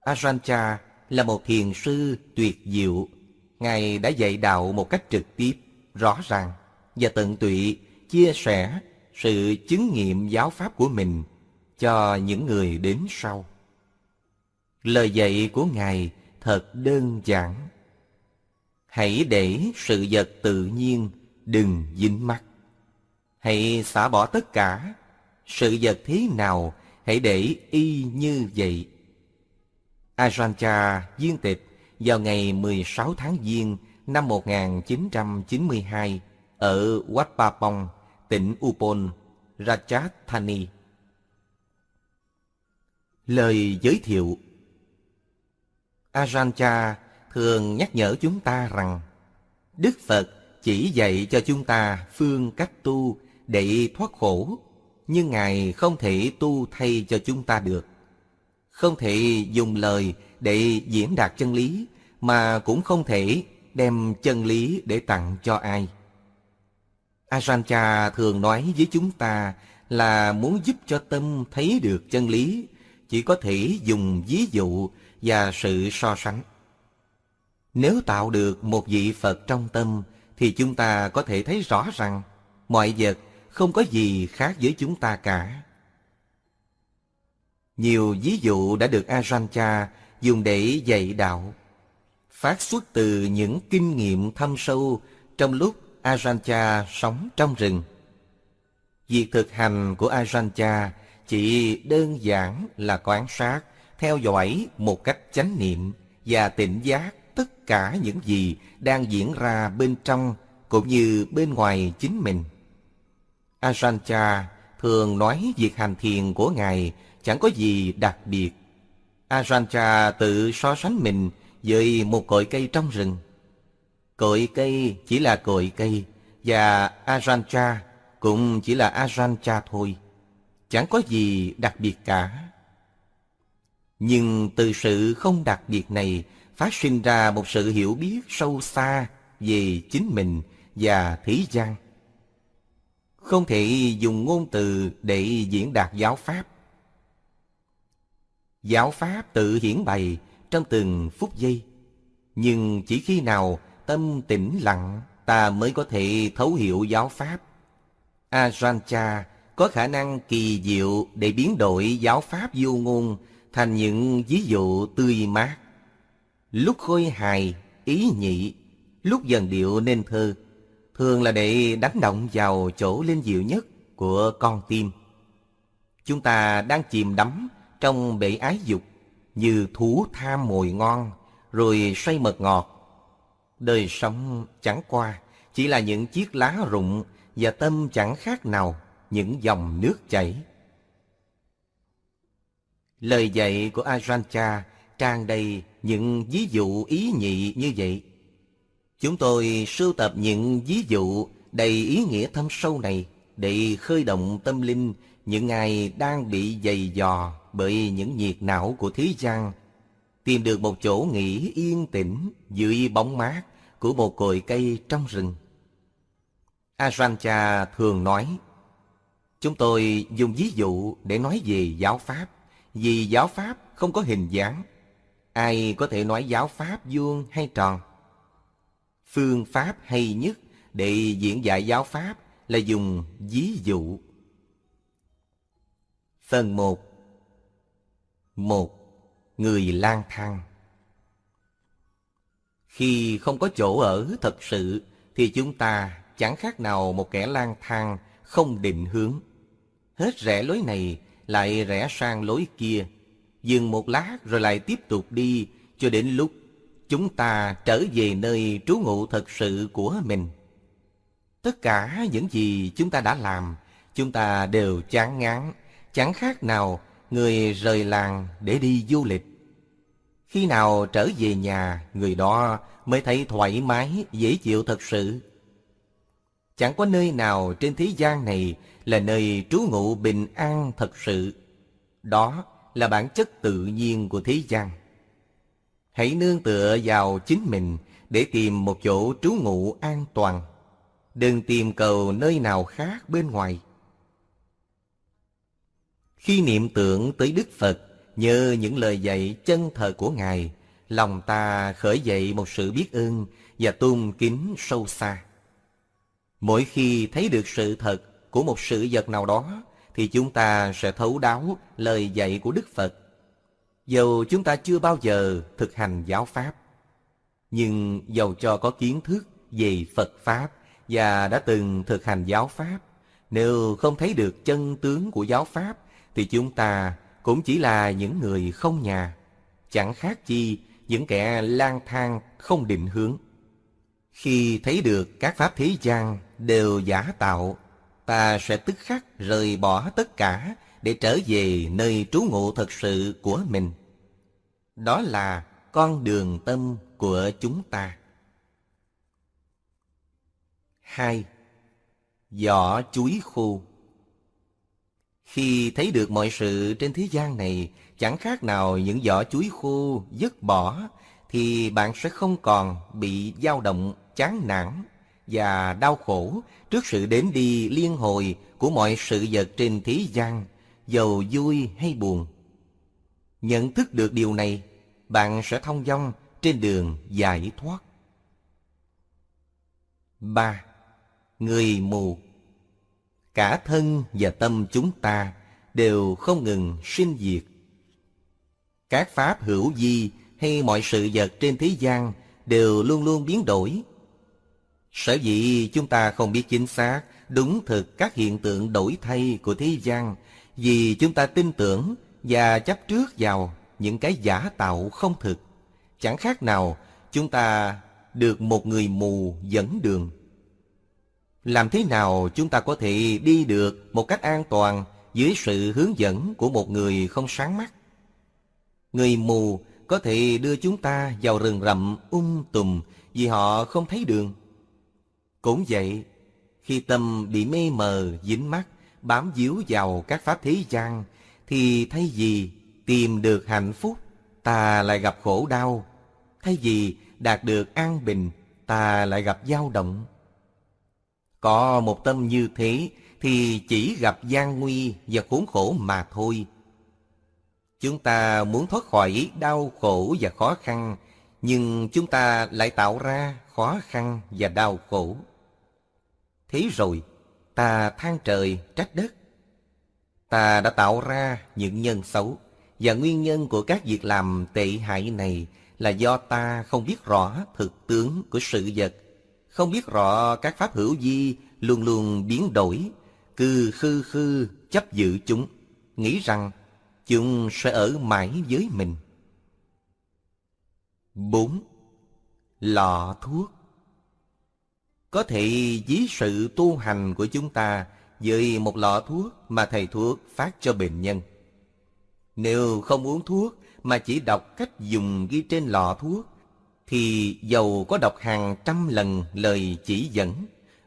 Ajahn là một thiền sư tuyệt diệu. Ngài đã dạy đạo một cách trực tiếp, rõ ràng và tận tụy chia sẻ sự chứng nghiệm giáo pháp của mình cho những người đến sau. Lời dạy của Ngài thật đơn giản. Hãy để sự vật tự nhiên đừng dính mắt. Hãy xả bỏ tất cả, sự vật thế nào hãy để y như vậy. Ajanta viên tịch vào ngày 16 tháng Giêng năm 1992 ở Wat Pa Pong, tỉnh Upon, Rajasthan. Lời giới thiệu Ajahn thường nhắc nhở chúng ta rằng Đức Phật chỉ dạy cho chúng ta phương cách tu để thoát khổ, nhưng Ngài không thể tu thay cho chúng ta được. Không thể dùng lời để diễn đạt chân lý, mà cũng không thể đem chân lý để tặng cho ai. Ajahn thường nói với chúng ta là muốn giúp cho tâm thấy được chân lý, chỉ có thể dùng ví dụ và sự so sánh. Nếu tạo được một vị Phật trong tâm, thì chúng ta có thể thấy rõ rằng mọi vật không có gì khác với chúng ta cả. Nhiều ví dụ đã được Ajahn dùng để dạy đạo, phát xuất từ những kinh nghiệm thâm sâu trong lúc Ajahn sống trong rừng. Việc thực hành của Ajahn chỉ đơn giản là quan sát, theo dõi một cách chánh niệm và tỉnh giác tất cả những gì đang diễn ra bên trong cũng như bên ngoài chính mình. Ajahn thường nói việc hành thiền của Ngài chẳng có gì đặc biệt. Ajahn tự so sánh mình với một cội cây trong rừng. Cội cây chỉ là cội cây và Ajahn cũng chỉ là Ajahn thôi. Chẳng có gì đặc biệt cả. Nhưng từ sự không đặc biệt này phát sinh ra một sự hiểu biết sâu xa về chính mình và thế gian. Không thể dùng ngôn từ để diễn đạt giáo pháp. Giáo pháp tự hiển bày trong từng phút giây. Nhưng chỉ khi nào tâm tĩnh lặng, ta mới có thể thấu hiểu giáo pháp. Ajahn có khả năng kỳ diệu để biến đổi giáo pháp vô ngôn thành những ví dụ tươi mát. Lúc khôi hài, ý nhị, lúc dần điệu nên thơ, thường là để đánh động vào chỗ linh diệu nhất của con tim. Chúng ta đang chìm đắm trong bể ái dục như thú tham mồi ngon rồi xoay mật ngọt. Đời sống chẳng qua chỉ là những chiếc lá rụng và tâm chẳng khác nào những dòng nước chảy. Lời dạy của Ajahn tràn đầy những ví dụ ý nhị như vậy. Chúng tôi sưu tập những ví dụ đầy ý nghĩa thâm sâu này để khơi động tâm linh những ai đang bị dày dò bởi những nhiệt não của thế gian, tìm được một chỗ nghỉ yên tĩnh dưới bóng mát của một cội cây trong rừng. Ajahn thường nói, chúng tôi dùng ví dụ để nói về giáo pháp vì giáo pháp không có hình dáng. Ai có thể nói giáo pháp vuông hay tròn? Phương pháp hay nhất để diễn giải giáo pháp là dùng ví dụ. Phần 1 một, Người lang thang Khi không có chỗ ở thật sự, thì chúng ta chẳng khác nào một kẻ lang thang không định hướng. Hết rẽ lối này lại rẽ sang lối kia, dừng một lát rồi lại tiếp tục đi cho đến lúc chúng ta trở về nơi trú ngụ thật sự của mình. Tất cả những gì chúng ta đã làm, chúng ta đều chán ngán, chẳng khác nào người rời làng để đi du lịch. Khi nào trở về nhà, người đó mới thấy thoải mái, dễ chịu thật sự. Chẳng có nơi nào trên thế gian này là nơi trú ngụ bình an thật sự. Đó là bản chất tự nhiên của thế gian. Hãy nương tựa vào chính mình để tìm một chỗ trú ngụ an toàn. Đừng tìm cầu nơi nào khác bên ngoài. Khi niệm tưởng tới Đức Phật, nhờ những lời dạy chân thật của Ngài, lòng ta khởi dậy một sự biết ơn và tôn kính sâu xa. Mỗi khi thấy được sự thật của một sự vật nào đó, thì chúng ta sẽ thấu đáo lời dạy của Đức Phật. Dầu chúng ta chưa bao giờ thực hành giáo Pháp, nhưng dầu cho có kiến thức về Phật Pháp và đã từng thực hành giáo Pháp, nếu không thấy được chân tướng của giáo Pháp, thì chúng ta cũng chỉ là những người không nhà, chẳng khác chi những kẻ lang thang không định hướng. Khi thấy được các pháp thế gian đều giả tạo, ta sẽ tức khắc rời bỏ tất cả để trở về nơi trú ngụ thật sự của mình. Đó là con đường tâm của chúng ta. 2. Vỏ chuối khô Khi thấy được mọi sự trên thế gian này chẳng khác nào những vỏ chuối khô dứt bỏ, thì bạn sẽ không còn bị dao động, chán nản và đau khổ trước sự đến đi liên hồi của mọi sự vật trên thế gian, giàu vui hay buồn. Nhận thức được điều này, bạn sẽ thông dong trên đường giải thoát. 3. Người mù Cả thân và tâm chúng ta đều không ngừng sinh diệt. Các pháp hữu vi hay mọi sự vật trên thế gian đều luôn luôn biến đổi. Sở dĩ chúng ta không biết chính xác, đúng thực các hiện tượng đổi thay của thế gian vì chúng ta tin tưởng và chấp trước vào những cái giả tạo không thực. Chẳng khác nào chúng ta được một người mù dẫn đường. Làm thế nào chúng ta có thể đi được một cách an toàn dưới sự hướng dẫn của một người không sáng mắt? Người mù có thể đưa chúng ta vào rừng rậm um tùm vì họ không thấy đường. Cũng vậy, khi tâm bị mê mờ, dính mắt, bám díu vào các pháp thế gian, thì thay vì tìm được hạnh phúc, ta lại gặp khổ đau. Thay vì đạt được an bình, ta lại gặp dao động. Có một tâm như thế thì chỉ gặp gian nguy và khốn khổ mà thôi. Chúng ta muốn thoát khỏi đau khổ và khó khăn, nhưng chúng ta lại tạo ra khó khăn và đau khổ. Thế rồi, ta than trời trách đất. Ta đã tạo ra những nhân xấu, và nguyên nhân của các việc làm tệ hại này là do ta không biết rõ thực tướng của sự vật, không biết rõ các pháp hữu vi luôn luôn biến đổi, cứ khư khư chấp giữ chúng, nghĩ rằng chúng sẽ ở mãi với mình. 4. Lọ thuốc có thể ví sự tu hành của chúng ta với một lọ thuốc mà thầy thuốc phát cho bệnh nhân. Nếu không uống thuốc mà chỉ đọc cách dùng ghi trên lọ thuốc, thì dầu có đọc hàng trăm lần lời chỉ dẫn,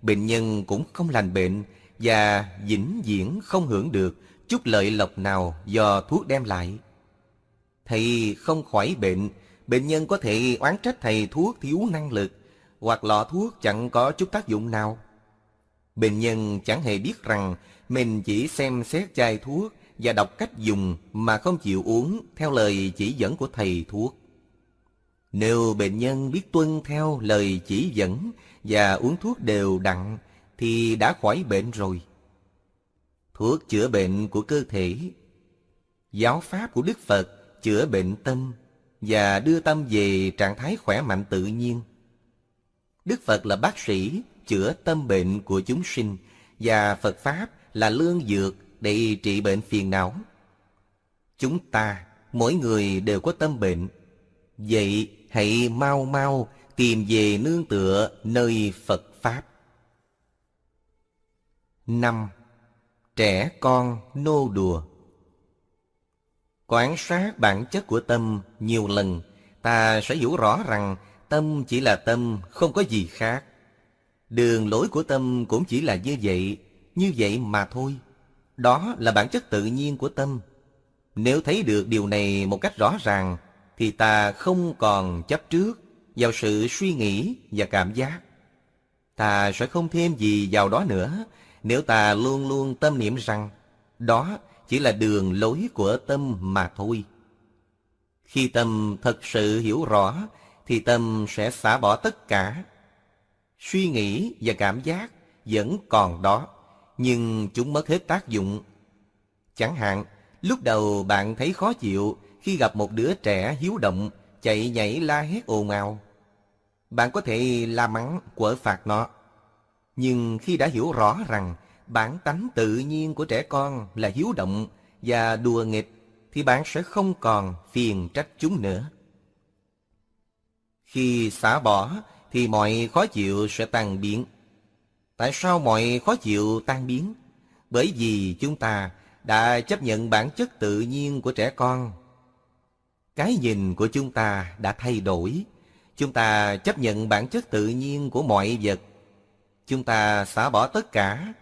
bệnh nhân cũng không lành bệnh và vĩnh viễn không hưởng được chút lợi lộc nào do thuốc đem lại. Thầy không khỏi bệnh, bệnh nhân có thể oán trách thầy thuốc thiếu năng lực, hoặc lọ thuốc chẳng có chút tác dụng nào. Bệnh nhân chẳng hề biết rằng mình chỉ xem xét chai thuốc và đọc cách dùng mà không chịu uống theo lời chỉ dẫn của thầy thuốc. Nếu bệnh nhân biết tuân theo lời chỉ dẫn và uống thuốc đều đặn thì đã khỏi bệnh rồi. Thuốc chữa bệnh của cơ thể, giáo pháp của Đức Phật chữa bệnh tâm và đưa tâm về trạng thái khỏe mạnh tự nhiên. Đức Phật là bác sĩ chữa tâm bệnh của chúng sinh và Phật Pháp là lương dược để trị bệnh phiền não. Chúng ta, mỗi người đều có tâm bệnh. Vậy hãy mau mau tìm về nương tựa nơi Phật Pháp. năm Trẻ con nô đùa quán sát bản chất của tâm nhiều lần, ta sẽ hiểu rõ rằng tâm chỉ là tâm, không có gì khác. Đường lối của tâm cũng chỉ là như vậy, như vậy mà thôi. Đó là bản chất tự nhiên của tâm. Nếu thấy được điều này một cách rõ ràng, thì ta không còn chấp trước vào sự suy nghĩ và cảm giác. Ta sẽ không thêm gì vào đó nữa nếu ta luôn luôn tâm niệm rằng đó chỉ là đường lối của tâm mà thôi. Khi tâm thật sự hiểu rõ thì tâm sẽ xả bỏ tất cả. Suy nghĩ và cảm giác vẫn còn đó, nhưng chúng mất hết tác dụng. Chẳng hạn, lúc đầu bạn thấy khó chịu khi gặp một đứa trẻ hiếu động, chạy nhảy la hét ồn ào. Bạn có thể la mắng, quở phạt nó. Nhưng khi đã hiểu rõ rằng bản tánh tự nhiên của trẻ con là hiếu động và đùa nghịch, thì bạn sẽ không còn phiền trách chúng nữa. Khi xả bỏ thì mọi khó chịu sẽ tan biến. Tại sao mọi khó chịu tan biến? Bởi vì chúng ta đã chấp nhận bản chất tự nhiên của trẻ con. Cái nhìn của chúng ta đã thay đổi. Chúng ta chấp nhận bản chất tự nhiên của mọi vật. Chúng ta xả bỏ tất cả.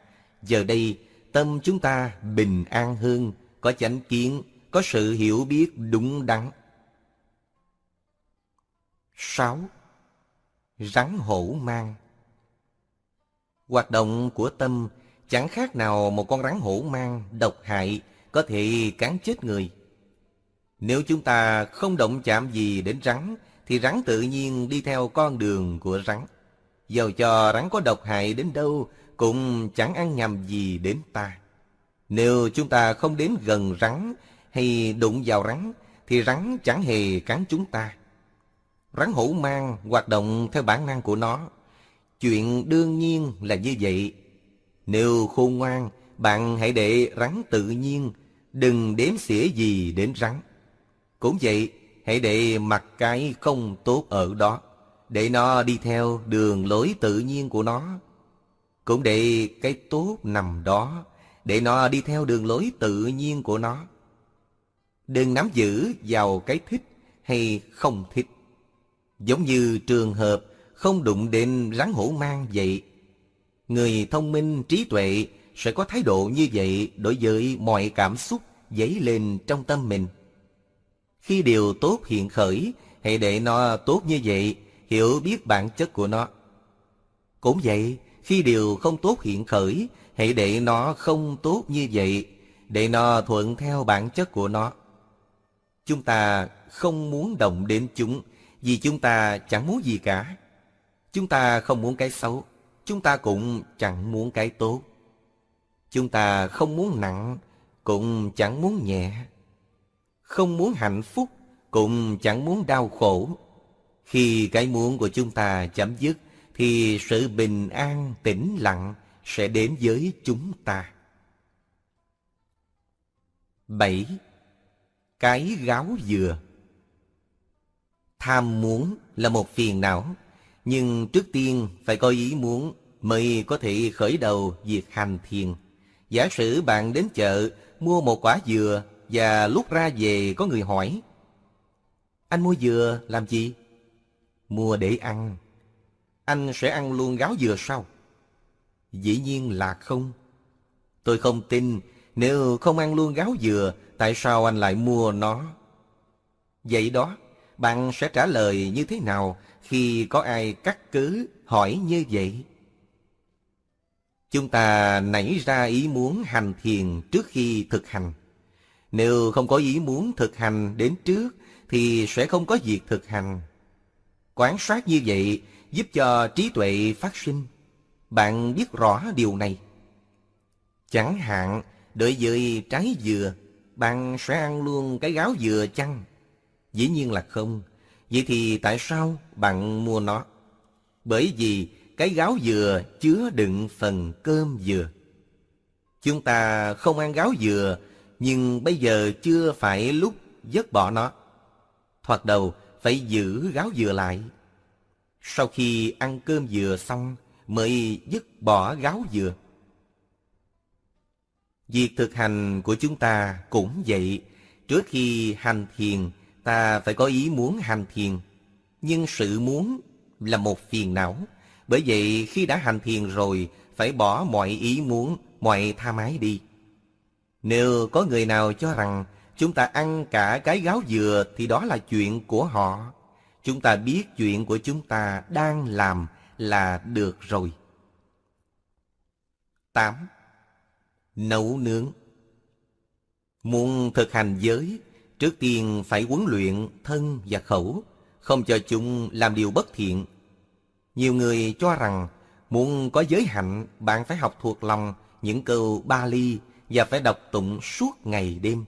Giờ đây, tâm chúng ta bình an hơn, có chánh kiến, có sự hiểu biết đúng đắn. 6. Rắn hổ mang Hoạt động của tâm chẳng khác nào một con rắn hổ mang độc hại có thể cắn chết người. Nếu chúng ta không động chạm gì đến rắn, thì rắn tự nhiên đi theo con đường của rắn. Dầu cho rắn có độc hại đến đâu, cũng chẳng ăn nhầm gì đến ta. Nếu chúng ta không đến gần rắn hay đụng vào rắn, thì rắn chẳng hề cắn chúng ta. Rắn hổ mang hoạt động theo bản năng của nó. Chuyện đương nhiên là như vậy. Nếu khôn ngoan, bạn hãy để rắn tự nhiên, đừng đếm xỉa gì đến rắn. Cũng vậy, hãy để mặc cái không tốt ở đó, để nó đi theo đường lối tự nhiên của nó. Cũng để cái tốt nằm đó, để nó đi theo đường lối tự nhiên của nó. Đừng nắm giữ vào cái thích hay không thích. Giống như trường hợp không đụng đến rắn hổ mang vậy. Người thông minh trí tuệ sẽ có thái độ như vậy đối với mọi cảm xúc dấy lên trong tâm mình. Khi điều tốt hiện khởi, hãy để nó tốt như vậy, hiểu biết bản chất của nó. Cũng vậy, khi điều không tốt hiện khởi, hãy để nó không tốt như vậy, để nó thuận theo bản chất của nó. Chúng ta không muốn động đến chúng, vì chúng ta chẳng muốn gì cả. Chúng ta không muốn cái xấu, chúng ta cũng chẳng muốn cái tốt. Chúng ta không muốn nặng, cũng chẳng muốn nhẹ không muốn hạnh phúc, cũng chẳng muốn đau khổ. Khi cái muốn của chúng ta chấm dứt, thì sự bình an, tĩnh lặng sẽ đến với chúng ta. 7. Cái gáo dừa Tham muốn là một phiền não, nhưng trước tiên phải có ý muốn mới có thể khởi đầu việc hành thiền. Giả sử bạn đến chợ mua một quả dừa và lúc ra về có người hỏi Anh mua dừa làm gì? Mua để ăn Anh sẽ ăn luôn gáo dừa sau Dĩ nhiên là không Tôi không tin Nếu không ăn luôn gáo dừa Tại sao anh lại mua nó? Vậy đó bạn sẽ trả lời như thế nào Khi có ai cắt cứ hỏi như vậy? Chúng ta nảy ra ý muốn hành thiền trước khi thực hành Nếu không có ý muốn thực hành đến trước thì sẽ không có việc thực hành. Quán sát như vậy giúp cho trí tuệ phát sinh. Bạn biết rõ điều này. Chẳng hạn, đợi dưới trái dừa, bạn sẽ ăn luôn cái gáo dừa chăng? Dĩ nhiên là không. Vậy thì tại sao bạn mua nó? Bởi vì cái gáo dừa chứa đựng phần cơm dừa. Chúng ta không ăn gáo dừa, nhưng bây giờ chưa phải lúc dứt bỏ nó. Thoạt đầu phải giữ gáo dừa lại. Sau khi ăn cơm dừa xong mới dứt bỏ gáo dừa. Việc thực hành của chúng ta cũng vậy. Trước khi hành thiền, ta phải có ý muốn hành thiền. Nhưng sự muốn là một phiền não. Bởi vậy khi đã hành thiền rồi, phải bỏ mọi ý muốn, mọi tha mái đi. Nếu có người nào cho rằng chúng ta ăn cả cái gáo dừa thì đó là chuyện của họ. Chúng ta biết chuyện của chúng ta đang làm là được rồi. 8. Nấu nướng Muốn thực hành giới, trước tiên phải huấn luyện thân và khẩu, không cho chúng làm điều bất thiện. Nhiều người cho rằng muốn có giới hạnh, bạn phải học thuộc lòng những câu ba ly và phải đọc tụng suốt ngày đêm.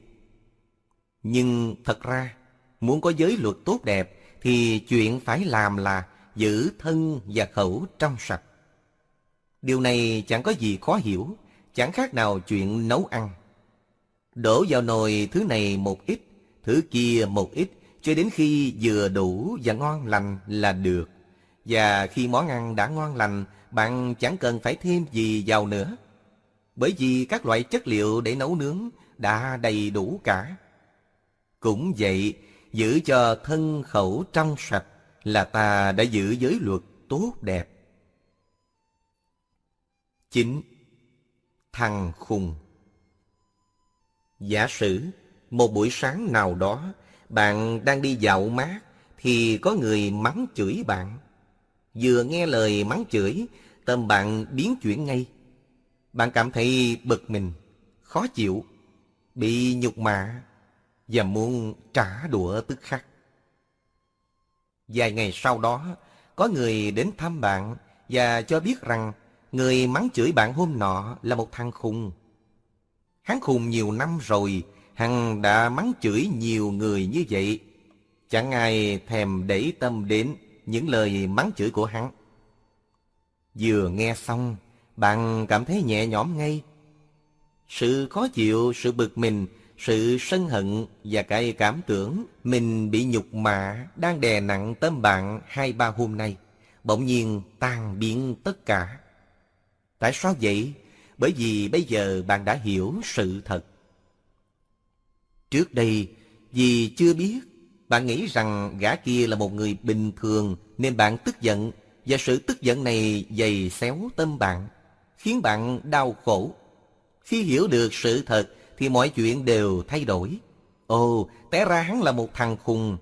Nhưng thật ra, muốn có giới luật tốt đẹp thì chuyện phải làm là giữ thân và khẩu trong sạch. Điều này chẳng có gì khó hiểu, chẳng khác nào chuyện nấu ăn. Đổ vào nồi thứ này một ít, thứ kia một ít, cho đến khi vừa đủ và ngon lành là được. Và khi món ăn đã ngon lành, bạn chẳng cần phải thêm gì vào nữa. Bởi vì các loại chất liệu để nấu nướng đã đầy đủ cả. Cũng vậy, giữ cho thân khẩu trong sạch là ta đã giữ giới luật tốt đẹp. chín Thằng khùng Giả sử, một buổi sáng nào đó, bạn đang đi dạo mát, thì có người mắng chửi bạn. Vừa nghe lời mắng chửi, tâm bạn biến chuyển ngay. Bạn cảm thấy bực mình, khó chịu, bị nhục mạ và muốn trả đũa tức khắc. Vài ngày sau đó, có người đến thăm bạn và cho biết rằng người mắng chửi bạn hôm nọ là một thằng khùng. Hắn khùng nhiều năm rồi, hằng đã mắng chửi nhiều người như vậy. Chẳng ai thèm để tâm đến những lời mắng chửi của hắn. Vừa nghe xong, bạn cảm thấy nhẹ nhõm ngay. Sự khó chịu, sự bực mình, sự sân hận và cái cảm tưởng mình bị nhục mạ đang đè nặng tâm bạn hai ba hôm nay, bỗng nhiên tan biến tất cả. Tại sao vậy? Bởi vì bây giờ bạn đã hiểu sự thật. Trước đây, vì chưa biết, bạn nghĩ rằng gã kia là một người bình thường nên bạn tức giận và sự tức giận này dày xéo tâm bạn, khiến bạn đau khổ. Khi hiểu được sự thật thì mọi chuyện đều thay đổi. Ồ, té ra hắn là một thằng khùng.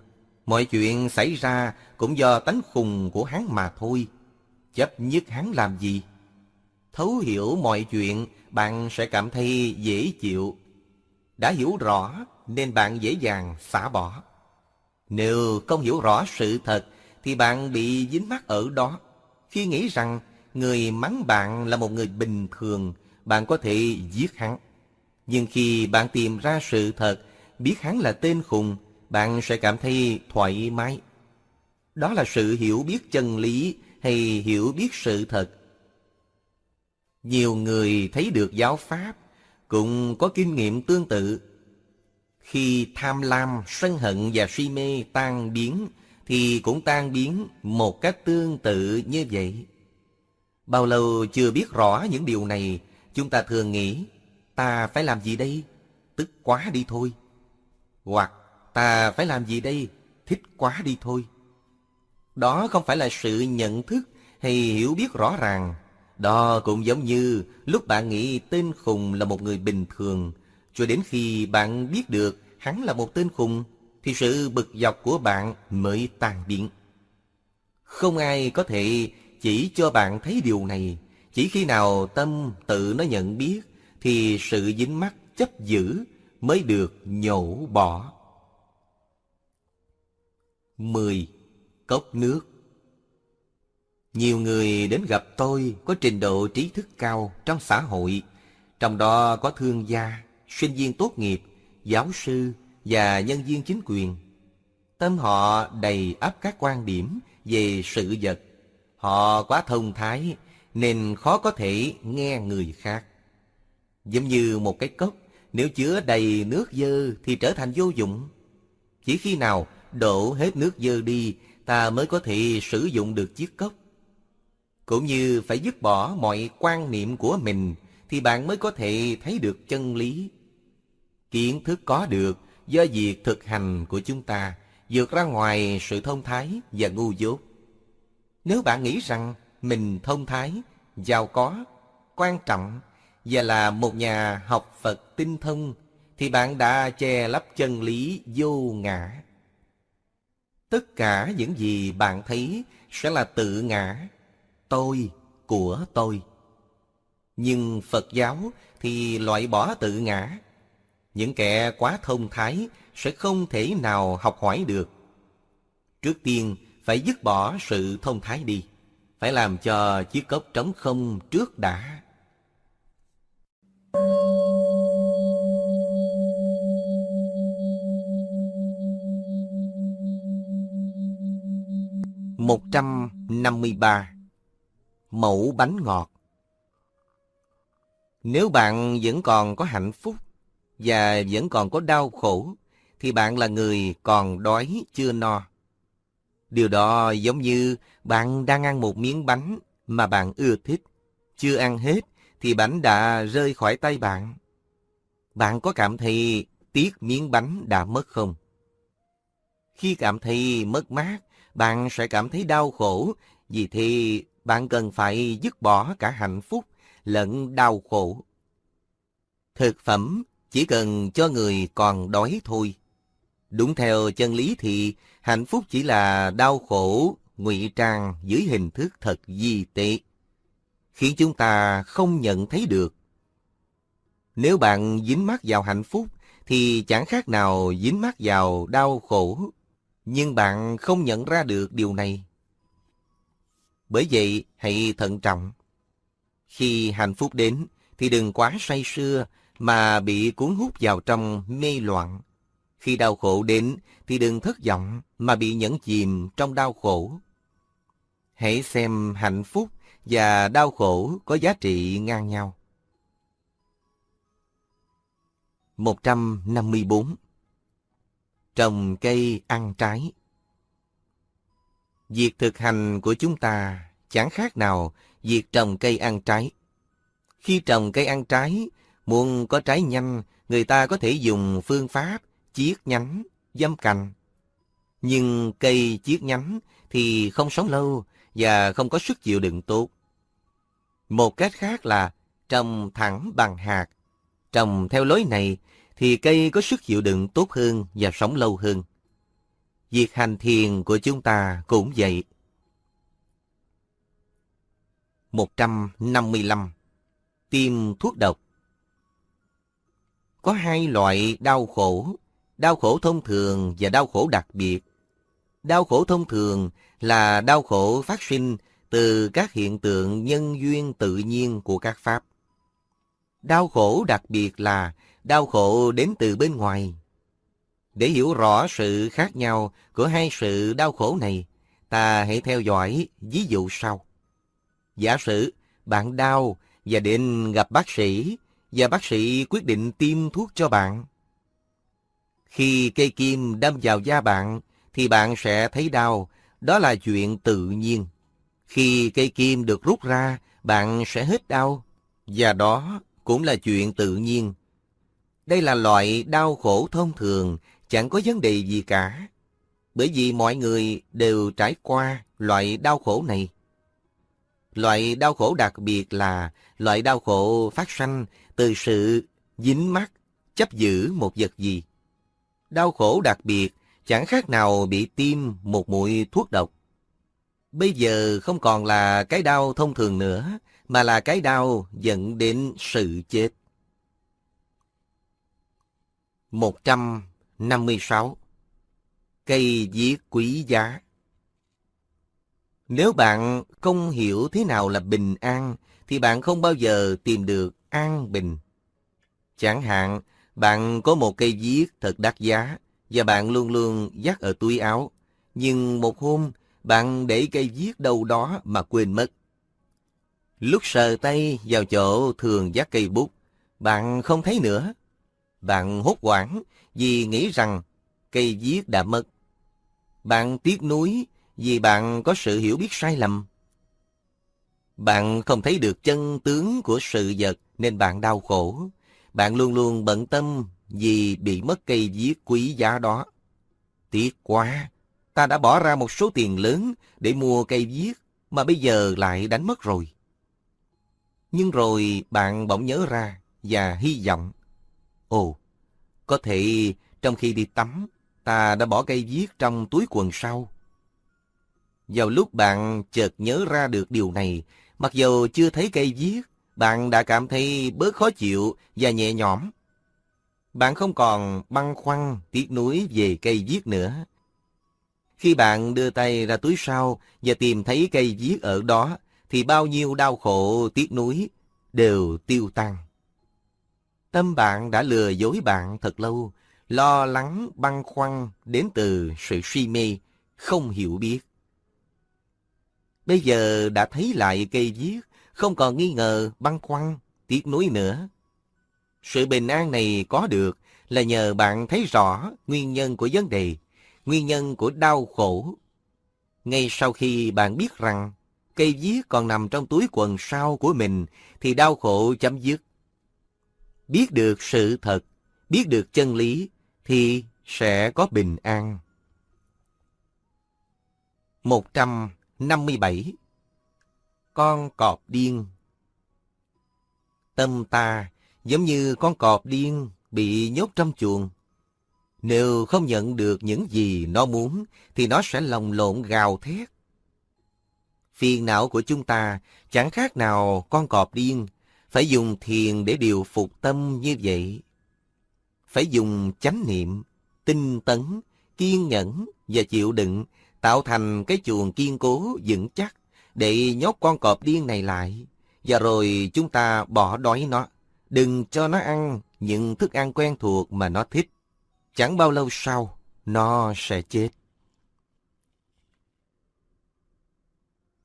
Mọi chuyện xảy ra cũng do tánh khùng của hắn mà thôi. Chấp nhất hắn làm gì? Thấu hiểu mọi chuyện, bạn sẽ cảm thấy dễ chịu. Đã hiểu rõ nên bạn dễ dàng xả bỏ. Nếu không hiểu rõ sự thật thì bạn bị dính mắc ở đó. Khi nghĩ rằng người mắng bạn là một người bình thường, bạn có thể giết hắn. Nhưng khi bạn tìm ra sự thật, biết hắn là tên khùng, bạn sẽ cảm thấy thoải mái. Đó là sự hiểu biết chân lý hay hiểu biết sự thật. Nhiều người thấy được giáo pháp cũng có kinh nghiệm tương tự. Khi tham lam, sân hận và si mê tan biến thì cũng tan biến một cách tương tự như vậy. Bao lâu chưa biết rõ những điều này, chúng ta thường nghĩ Ta phải làm gì đây? Tức quá đi thôi. Hoặc ta phải làm gì đây? Thích quá đi thôi. Đó không phải là sự nhận thức hay hiểu biết rõ ràng. Đó cũng giống như lúc bạn nghĩ tên khùng là một người bình thường, cho đến khi bạn biết được hắn là một tên khùng, thì sự bực dọc của bạn mới tan biến. Không ai có thể chỉ cho bạn thấy điều này, chỉ khi nào tâm tự nó nhận biết thì sự dính mắc chấp giữ mới được nhổ bỏ. 10. Cốc nước Nhiều người đến gặp tôi có trình độ trí thức cao trong xã hội, trong đó có thương gia, sinh viên tốt nghiệp, giáo sư và nhân viên chính quyền. Tâm họ đầy ắp các quan điểm về sự vật. Họ quá thông thái nên khó có thể nghe người khác. Giống như một cái cốc, nếu chứa đầy nước dơ thì trở thành vô dụng. Chỉ khi nào đổ hết nước dơ đi, ta mới có thể sử dụng được chiếc cốc. Cũng như phải dứt bỏ mọi quan niệm của mình, thì bạn mới có thể thấy được chân lý. Kiến thức có được do việc thực hành của chúng ta vượt ra ngoài sự thông thái và ngu dốt. Nếu bạn nghĩ rằng mình thông thái, giàu có, quan trọng và là một nhà học Phật tinh thông, thì bạn đã che lấp chân lý vô ngã. Tất cả những gì bạn thấy sẽ là tự ngã, tôi của tôi. Nhưng Phật giáo thì loại bỏ tự ngã. Những kẻ quá thông thái sẽ không thể nào học hỏi được. Trước tiên, phải dứt bỏ sự thông thái đi. Phải làm cho chiếc cốc trống không trước đã. Một trăm năm mươi ba Mẫu bánh ngọt Nếu bạn vẫn còn có hạnh phúc và vẫn còn có đau khổ, thì bạn là người còn đói chưa no. Điều đó giống như bạn đang ăn một miếng bánh mà bạn ưa thích. Chưa ăn hết thì bánh đã rơi khỏi tay bạn. Bạn có cảm thấy tiếc miếng bánh đã mất không? Khi cảm thấy mất mát, bạn sẽ cảm thấy đau khổ, vì thì bạn cần phải dứt bỏ cả hạnh phúc lẫn đau khổ. Thực phẩm chỉ cần cho người còn đói thôi. Đúng theo chân lý thì hạnh phúc chỉ là đau khổ ngụy trang dưới hình thức thật di tế, khiến chúng ta không nhận thấy được. Nếu bạn dính mắc vào hạnh phúc thì chẳng khác nào dính mắc vào đau khổ, nhưng bạn không nhận ra được điều này. Bởi vậy, hãy thận trọng. Khi hạnh phúc đến thì đừng quá say sưa mà bị cuốn hút vào trong mê loạn. Khi đau khổ đến thì đừng thất vọng mà bị nhẫn chìm trong đau khổ. Hãy xem hạnh phúc và đau khổ có giá trị ngang nhau. 154 Trồng cây ăn trái Việc thực hành của chúng ta chẳng khác nào việc trồng cây ăn trái. Khi trồng cây ăn trái, muốn có trái nhanh, người ta có thể dùng phương pháp chiết nhánh, dâm cành. Nhưng cây chiết nhánh thì không sống lâu và không có sức chịu đựng tốt. Một cách khác là trồng thẳng bằng hạt. Trồng theo lối này thì cây có sức chịu đựng tốt hơn và sống lâu hơn. Việc hành thiền của chúng ta cũng vậy. 155. Tiêm thuốc độc có hai loại đau khổ, đau khổ thông thường và đau khổ đặc biệt. Đau khổ thông thường là đau khổ phát sinh từ các hiện tượng nhân duyên tự nhiên của các pháp. Đau khổ đặc biệt là đau khổ đến từ bên ngoài. Để hiểu rõ sự khác nhau của hai sự đau khổ này, ta hãy theo dõi ví dụ sau. Giả sử bạn đau và đến gặp bác sĩ và bác sĩ quyết định tiêm thuốc cho bạn. Khi cây kim đâm vào da bạn thì bạn sẽ thấy đau, đó là chuyện tự nhiên. Khi cây kim được rút ra, bạn sẽ hết đau, và đó cũng là chuyện tự nhiên. Đây là loại đau khổ thông thường, chẳng có vấn đề gì cả. Bởi vì mọi người đều trải qua loại đau khổ này. Loại đau khổ đặc biệt là loại đau khổ phát sanh từ sự dính mắt chấp giữ một vật gì. Đau khổ đặc biệt chẳng khác nào bị tiêm một mũi thuốc độc. Bây giờ không còn là cái đau thông thường nữa, mà là cái đau dẫn đến sự chết. 156 Cây viết quý giá Nếu bạn không hiểu thế nào là bình an, thì bạn không bao giờ tìm được an bình. Chẳng hạn, bạn có một cây viết thật đắt giá, và bạn luôn luôn dắt ở túi áo. Nhưng một hôm, bạn để cây viết đâu đó mà quên mất. Lúc sờ tay vào chỗ thường dắt cây bút, bạn không thấy nữa. Bạn hốt hoảng vì nghĩ rằng cây viết đã mất. Bạn tiếc nuối vì bạn có sự hiểu biết sai lầm. Bạn không thấy được chân tướng của sự vật nên bạn đau khổ. Bạn luôn luôn bận tâm vì bị mất cây viết quý giá đó. Tiếc quá, ta đã bỏ ra một số tiền lớn để mua cây viết mà bây giờ lại đánh mất rồi. Nhưng rồi bạn bỗng nhớ ra và hy vọng. Ồ, có thể trong khi đi tắm, ta đã bỏ cây viết trong túi quần sau. Vào lúc bạn chợt nhớ ra được điều này, mặc dù chưa thấy cây viết, bạn đã cảm thấy bớt khó chịu và nhẹ nhõm. Bạn không còn băn khoăn, tiếc nuối về cây viết nữa. Khi bạn đưa tay ra túi sau và tìm thấy cây viết ở đó, thì bao nhiêu đau khổ, tiếc nuối đều tiêu tan. Tâm bạn đã lừa dối bạn thật lâu, lo lắng, băn khoăn đến từ sự suy mê, không hiểu biết. Bây giờ đã thấy lại cây viết, không còn nghi ngờ, băn khoăn, tiếc nuối nữa. Sự bình an này có được là nhờ bạn thấy rõ nguyên nhân của vấn đề, nguyên nhân của đau khổ. Ngay sau khi bạn biết rằng cây viết còn nằm trong túi quần sau của mình thì đau khổ chấm dứt. Biết được sự thật, biết được chân lý thì sẽ có bình an. 157 Con cọp điên Tâm ta giống như con cọp điên bị nhốt trong chuồng. Nếu không nhận được những gì nó muốn, thì nó sẽ lồng lộn gào thét. Phiền não của chúng ta chẳng khác nào con cọp điên, phải dùng thiền để điều phục tâm như vậy. Phải dùng chánh niệm, tinh tấn, kiên nhẫn và chịu đựng, tạo thành cái chuồng kiên cố, vững chắc, để nhốt con cọp điên này lại. Và rồi chúng ta bỏ đói nó. Đừng cho nó ăn những thức ăn quen thuộc mà nó thích. Chẳng bao lâu sau, nó sẽ chết.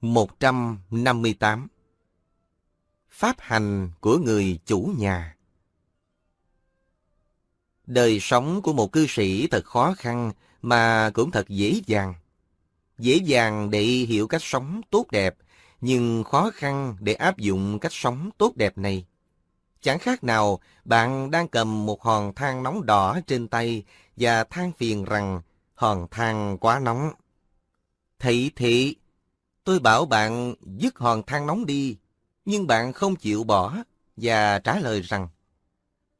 158 Pháp hành của người chủ nhà Đời sống của một cư sĩ thật khó khăn mà cũng thật dễ dàng. Dễ dàng để hiểu cách sống tốt đẹp, nhưng khó khăn để áp dụng cách sống tốt đẹp này. Chẳng khác nào bạn đang cầm một hòn than nóng đỏ trên tay và than phiền rằng hòn than quá nóng. Thị thị, tôi bảo bạn dứt hòn than nóng đi, nhưng bạn không chịu bỏ và trả lời rằng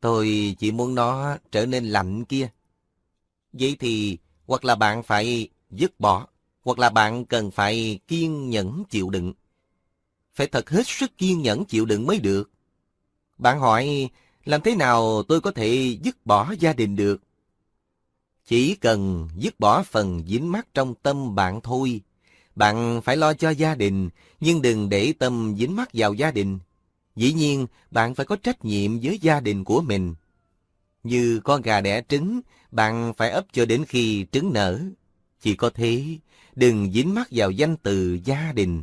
tôi chỉ muốn nó trở nên lạnh kia. Vậy thì hoặc là bạn phải dứt bỏ, hoặc là bạn cần phải kiên nhẫn chịu đựng. Phải thật hết sức kiên nhẫn chịu đựng mới được. Bạn hỏi, làm thế nào tôi có thể dứt bỏ gia đình được? Chỉ cần dứt bỏ phần dính mắc trong tâm bạn thôi. Bạn phải lo cho gia đình, nhưng đừng để tâm dính mắc vào gia đình. Dĩ nhiên, bạn phải có trách nhiệm với gia đình của mình. Như con gà đẻ trứng, bạn phải ấp cho đến khi trứng nở. Chỉ có thế, đừng dính mắc vào danh từ gia đình.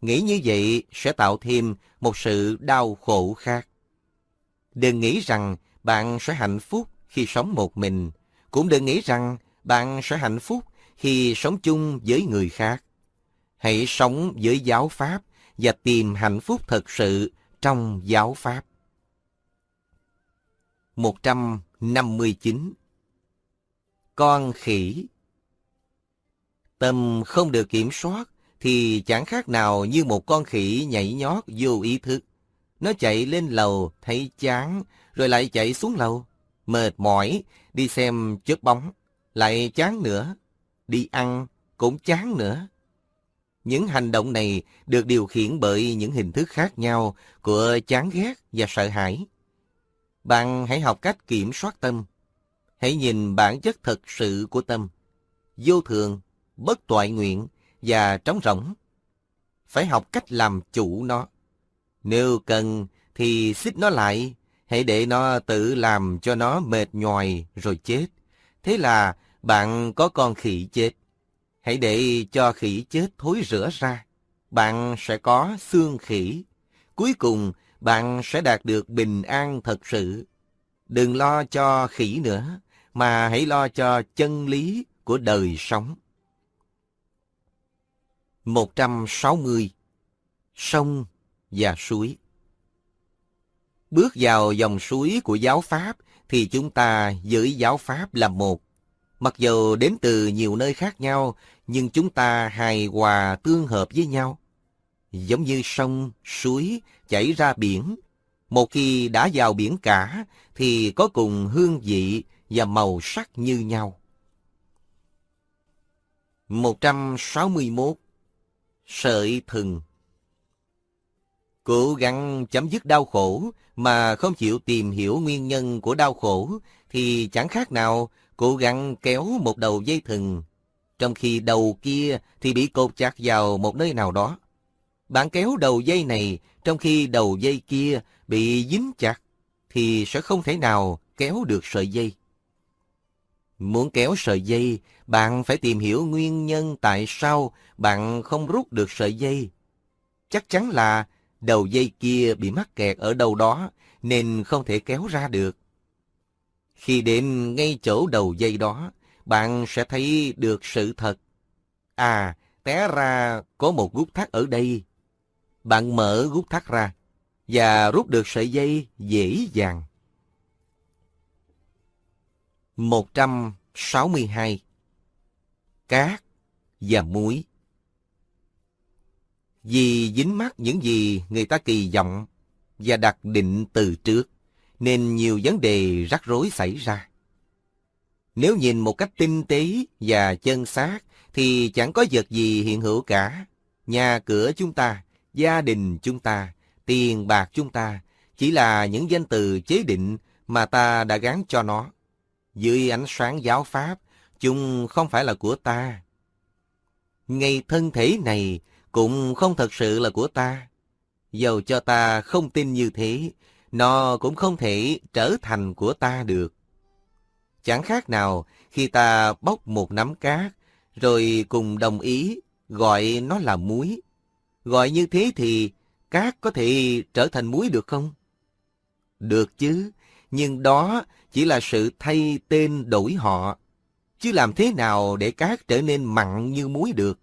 Nghĩ như vậy sẽ tạo thêm một sự đau khổ khác. Đừng nghĩ rằng bạn sẽ hạnh phúc khi sống một mình. Cũng đừng nghĩ rằng bạn sẽ hạnh phúc khi sống chung với người khác. Hãy sống với giáo pháp và tìm hạnh phúc thật sự trong giáo pháp. 159 Con khỉ Tâm không được kiểm soát thì chẳng khác nào như một con khỉ nhảy nhót vô ý thức. Nó chạy lên lầu, thấy chán, rồi lại chạy xuống lầu. Mệt mỏi, đi xem chớp bóng, lại chán nữa. Đi ăn, cũng chán nữa. Những hành động này được điều khiển bởi những hình thức khác nhau của chán ghét và sợ hãi. Bạn hãy học cách kiểm soát tâm, Hãy nhìn bản chất thật sự của tâm, vô thường, bất toại nguyện và trống rỗng. Phải học cách làm chủ nó. Nếu cần thì xích nó lại, hãy để nó tự làm cho nó mệt nhòi rồi chết. Thế là bạn có con khỉ chết. Hãy để cho khỉ chết thối rửa ra. Bạn sẽ có xương khỉ. Cuối cùng, bạn sẽ đạt được bình an thật sự. Đừng lo cho khỉ nữa, mà hãy lo cho chân lý của đời sống. 160. Sông và suối Bước vào dòng suối của giáo Pháp thì chúng ta với giáo Pháp là một. Mặc dù đến từ nhiều nơi khác nhau, nhưng chúng ta hài hòa tương hợp với nhau. Giống như sông, suối chảy ra biển. Một khi đã vào biển cả thì có cùng hương vị và màu sắc như nhau. 161. Sợi thừng Cố gắng chấm dứt đau khổ mà không chịu tìm hiểu nguyên nhân của đau khổ thì chẳng khác nào cố gắng kéo một đầu dây thừng, trong khi đầu kia thì bị cột chặt vào một nơi nào đó. Bạn kéo đầu dây này trong khi đầu dây kia bị dính chặt thì sẽ không thể nào kéo được sợi dây. Muốn kéo sợi dây, bạn phải tìm hiểu nguyên nhân tại sao bạn không rút được sợi dây. Chắc chắn là đầu dây kia bị mắc kẹt ở đâu đó nên không thể kéo ra được. Khi đến ngay chỗ đầu dây đó, bạn sẽ thấy được sự thật. À, té ra có một gút thắt ở đây. Bạn mở gút thắt ra và rút được sợi dây dễ dàng. 162 Cát và muối Vì dính mắc những gì người ta kỳ vọng và đặt định từ trước, nên nhiều vấn đề rắc rối xảy ra. Nếu nhìn một cách tinh tế và chân xác, thì chẳng có vật gì hiện hữu cả. Nhà cửa chúng ta, gia đình chúng ta, tiền bạc chúng ta, chỉ là những danh từ chế định mà ta đã gắn cho nó. Dưới ánh sáng giáo pháp, chúng không phải là của ta. Ngay thân thể này cũng không thật sự là của ta. Dầu cho ta không tin như thế, nó cũng không thể trở thành của ta được. Chẳng khác nào khi ta bóc một nắm cát, rồi cùng đồng ý gọi nó là muối. Gọi như thế thì cát có thể trở thành muối được không? Được chứ, nhưng đó chỉ là sự thay tên đổi họ. Chứ làm thế nào để cát trở nên mặn như muối được?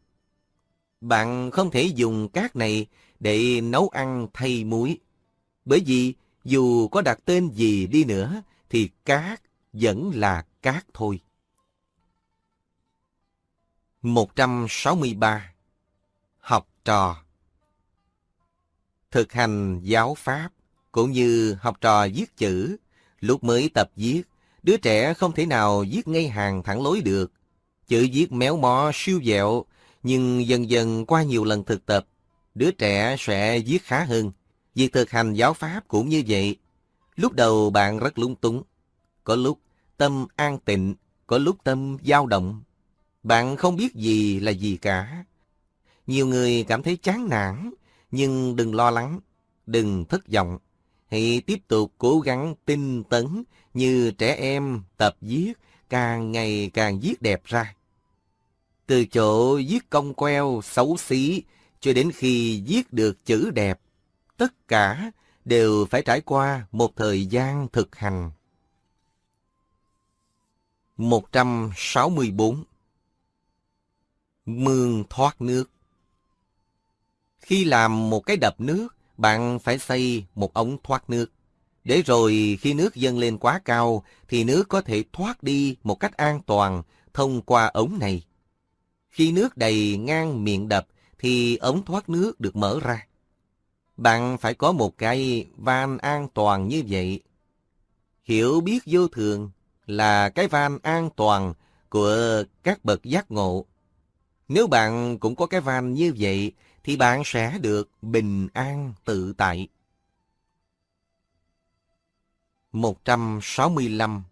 Bạn không thể dùng cát này để nấu ăn thay muối. Bởi vì dù có đặt tên gì đi nữa, thì cát vẫn là cát thôi. 163. Học trò Thực hành giáo pháp cũng như học trò viết chữ. Lúc mới tập viết, đứa trẻ không thể nào viết ngay hàng thẳng lối được. Chữ viết méo mó siêu dẹo, nhưng dần dần qua nhiều lần thực tập, đứa trẻ sẽ viết khá hơn. Việc thực hành giáo pháp cũng như vậy. Lúc đầu bạn rất lung túng. Có lúc tâm an tịnh, có lúc tâm dao động. Bạn không biết gì là gì cả. Nhiều người cảm thấy chán nản, nhưng đừng lo lắng, đừng thất vọng. Hãy tiếp tục cố gắng tinh tấn như trẻ em tập viết, càng ngày càng viết đẹp ra. Từ chỗ viết cong queo, xấu xí, cho đến khi viết được chữ đẹp, tất cả đều phải trải qua một thời gian thực hành. 164 Mương thoát nước Khi làm một cái đập nước, bạn phải xây một ống thoát nước. Để rồi khi nước dâng lên quá cao, thì nước có thể thoát đi một cách an toàn thông qua ống này. Khi nước đầy ngang miệng đập, thì ống thoát nước được mở ra. Bạn phải có một cái van an toàn như vậy. Hiểu biết vô thường là cái van an toàn của các bậc giác ngộ. Nếu bạn cũng có cái van như vậy, thì bạn sẽ được bình an tự tại. 165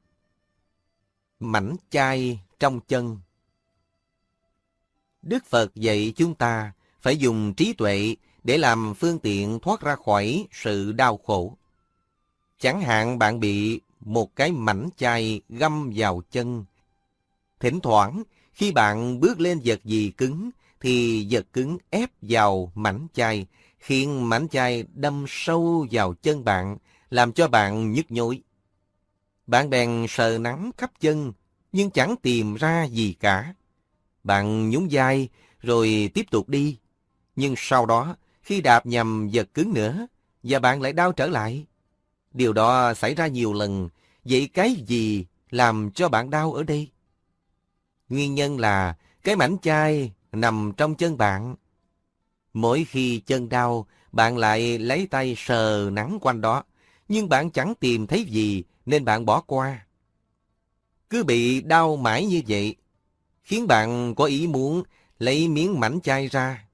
mảnh chai trong chân. Đức Phật dạy chúng ta phải dùng trí tuệ để làm phương tiện thoát ra khỏi sự đau khổ. Chẳng hạn bạn bị một cái mảnh chai găm vào chân. Thỉnh thoảng, khi bạn bước lên vật gì cứng, thì vật cứng ép vào mảnh chai, khiến mảnh chai đâm sâu vào chân bạn, làm cho bạn nhức nhối. Bạn bèn sờ nắng khắp chân, nhưng chẳng tìm ra gì cả. Bạn nhún vai, rồi tiếp tục đi. Nhưng sau đó, khi đạp nhầm vật cứng nữa, và bạn lại đau trở lại. Điều đó xảy ra nhiều lần, vậy cái gì làm cho bạn đau ở đây? Nguyên nhân là cái mảnh chai nằm trong chân bạn. Mỗi khi chân đau, bạn lại lấy tay sờ nắng quanh đó, nhưng bạn chẳng tìm thấy gì nên bạn bỏ qua. Cứ bị đau mãi như vậy, khiến bạn có ý muốn lấy miếng mảnh chai ra.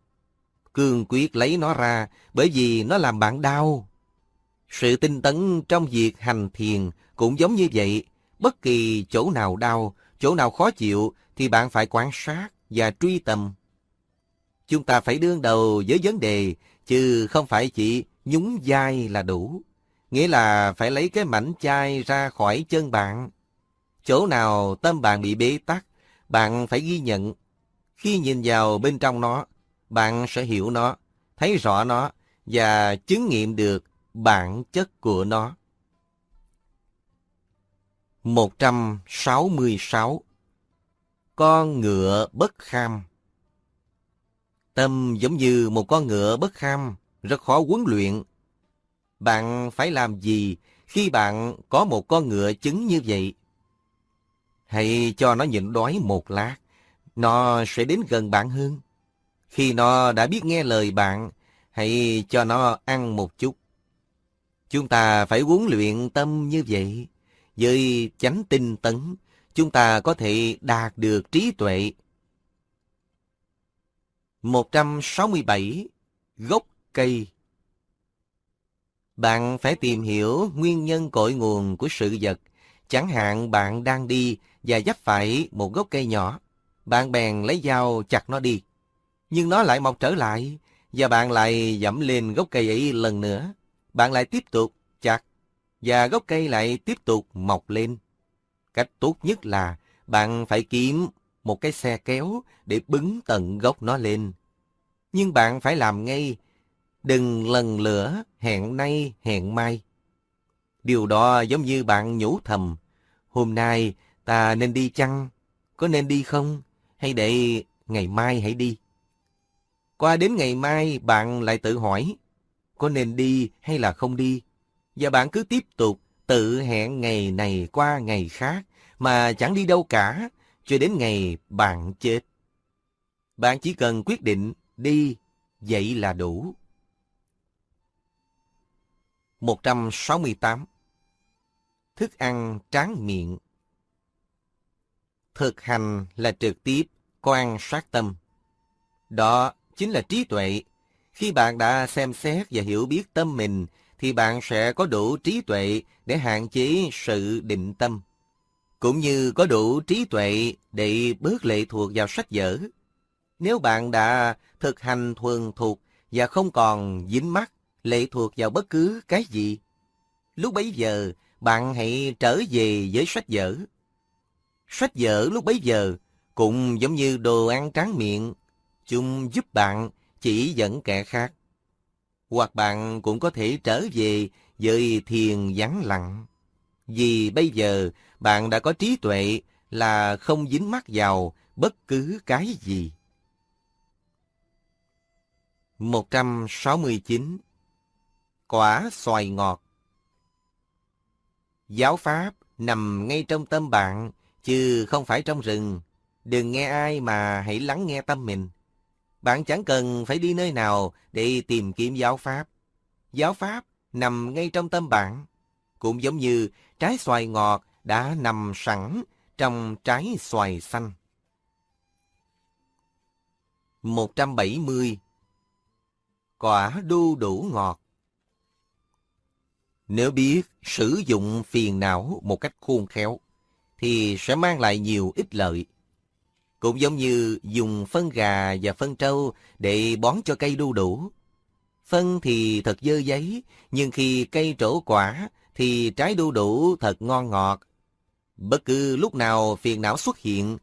Cương quyết lấy nó ra bởi vì nó làm bạn đau. Sự tinh tấn trong việc hành thiền cũng giống như vậy. Bất kỳ chỗ nào đau, chỗ nào khó chịu thì bạn phải quan sát và truy tầm. Chúng ta phải đương đầu với vấn đề, chứ không phải chỉ nhúng vai là đủ. Nghĩa là phải lấy cái mảnh chai ra khỏi chân bạn. Chỗ nào tâm bạn bị bế tắc, bạn phải ghi nhận. Khi nhìn vào bên trong nó, bạn sẽ hiểu nó, thấy rõ nó và chứng nghiệm được bản chất của nó. 166 con ngựa bất kham Tâm giống như một con ngựa bất kham, rất khó huấn luyện. Bạn phải làm gì khi bạn có một con ngựa chứng như vậy? Hãy cho nó nhịn đói một lát, nó sẽ đến gần bạn hơn. Khi nó đã biết nghe lời bạn, hãy cho nó ăn một chút. Chúng ta phải huấn luyện tâm như vậy. Với chánh tinh tấn, chúng ta có thể đạt được trí tuệ. 167. Gốc cây Bạn phải tìm hiểu nguyên nhân cội nguồn của sự vật. Chẳng hạn bạn đang đi và dấp phải một gốc cây nhỏ. Bạn bèn lấy dao chặt nó đi. Nhưng nó lại mọc trở lại, và bạn lại dẫm lên gốc cây ấy lần nữa. Bạn lại tiếp tục chặt, và gốc cây lại tiếp tục mọc lên. Cách tốt nhất là bạn phải kiếm một cái xe kéo để bứng tận gốc nó lên. Nhưng bạn phải làm ngay, đừng lần lửa hẹn nay hẹn mai. Điều đó giống như bạn nhủ thầm, hôm nay ta nên đi chăng? Có nên đi không? Hay để ngày mai hãy đi? Qua đến ngày mai bạn lại tự hỏi, có nên đi hay là không đi? Và bạn cứ tiếp tục tự hẹn ngày này qua ngày khác mà chẳng đi đâu cả, cho đến ngày bạn chết. Bạn chỉ cần quyết định đi, vậy là đủ. 168. Thức ăn tráng miệng Thực hành là trực tiếp quan sát tâm. Đó chính là trí tuệ. Khi bạn đã xem xét và hiểu biết tâm mình, thì bạn sẽ có đủ trí tuệ để hạn chế sự định tâm, cũng như có đủ trí tuệ để bớt lệ thuộc vào sách vở. Nếu bạn đã thực hành thuần thuộc và không còn dính mắc lệ thuộc vào bất cứ cái gì, lúc bấy giờ bạn hãy trở về với sách vở. Sách vở lúc bấy giờ cũng giống như đồ ăn tráng miệng chúng giúp bạn chỉ dẫn kẻ khác. Hoặc bạn cũng có thể trở về với thiền vắng lặng. Vì bây giờ bạn đã có trí tuệ là không dính mắc vào bất cứ cái gì. 169. Quả xoài ngọt Giáo Pháp nằm ngay trong tâm bạn, chứ không phải trong rừng. Đừng nghe ai mà hãy lắng nghe tâm mình. Bạn chẳng cần phải đi nơi nào để tìm kiếm giáo pháp. Giáo pháp nằm ngay trong tâm bạn, cũng giống như trái xoài ngọt đã nằm sẵn trong trái xoài xanh. 170. Quả đu đủ ngọt Nếu biết sử dụng phiền não một cách khôn khéo, thì sẽ mang lại nhiều ích lợi. Cũng giống như dùng phân gà và phân trâu để bón cho cây đu đủ. Phân thì thật dơ giấy, nhưng khi cây trổ quả thì trái đu đủ thật ngon ngọt. Bất cứ lúc nào phiền não xuất hiện,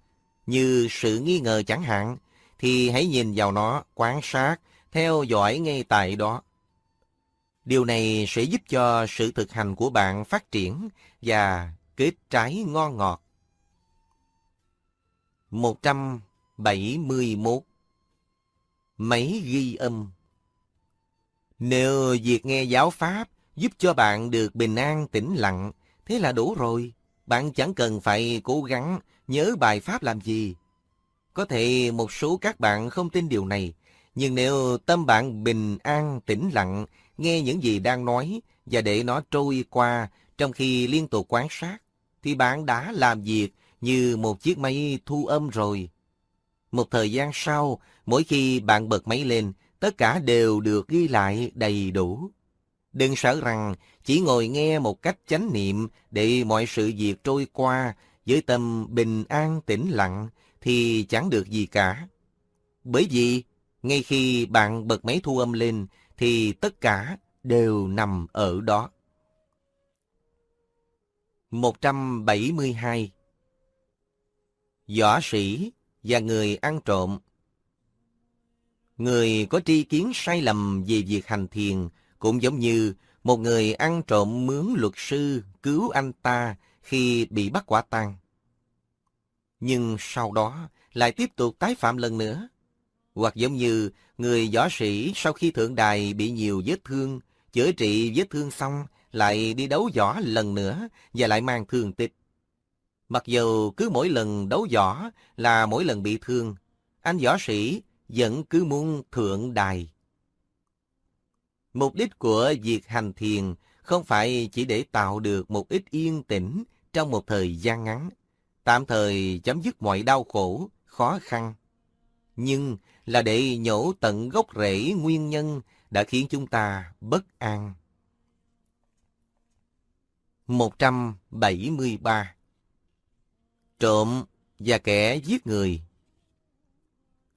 như sự nghi ngờ chẳng hạn, thì hãy nhìn vào nó, quan sát, theo dõi ngay tại đó. Điều này sẽ giúp cho sự thực hành của bạn phát triển và kết trái ngon ngọt. 171 Máy ghi âm Nếu việc nghe giáo Pháp giúp cho bạn được bình an tĩnh lặng, thế là đủ rồi. Bạn chẳng cần phải cố gắng nhớ bài Pháp làm gì. Có thể một số các bạn không tin điều này, nhưng nếu tâm bạn bình an tĩnh lặng, nghe những gì đang nói và để nó trôi qua trong khi liên tục quan sát, thì bạn đã làm việc như một chiếc máy thu âm rồi. Một thời gian sau, mỗi khi bạn bật máy lên, tất cả đều được ghi lại đầy đủ. Đừng sợ rằng chỉ ngồi nghe một cách chánh niệm để mọi sự việc trôi qua với tâm bình an tĩnh lặng thì chẳng được gì cả. Bởi vì ngay khi bạn bật máy thu âm lên thì tất cả đều nằm ở đó. 172 Võ sĩ và người ăn trộm Người có tri kiến sai lầm về việc hành thiền cũng giống như một người ăn trộm mướn luật sư cứu anh ta khi bị bắt quả tang. Nhưng sau đó lại tiếp tục tái phạm lần nữa. Hoặc giống như người võ sĩ sau khi thượng đài bị nhiều vết thương, chữa trị vết thương xong lại đi đấu võ lần nữa và lại mang thương tích. Mặc dù cứ mỗi lần đấu võ là mỗi lần bị thương, anh võ sĩ vẫn cứ muốn thượng đài. Mục đích của việc hành thiền không phải chỉ để tạo được một ít yên tĩnh trong một thời gian ngắn, tạm thời chấm dứt mọi đau khổ, khó khăn, nhưng là để nhổ tận gốc rễ nguyên nhân đã khiến chúng ta bất an. 173 Trộm và kẻ giết người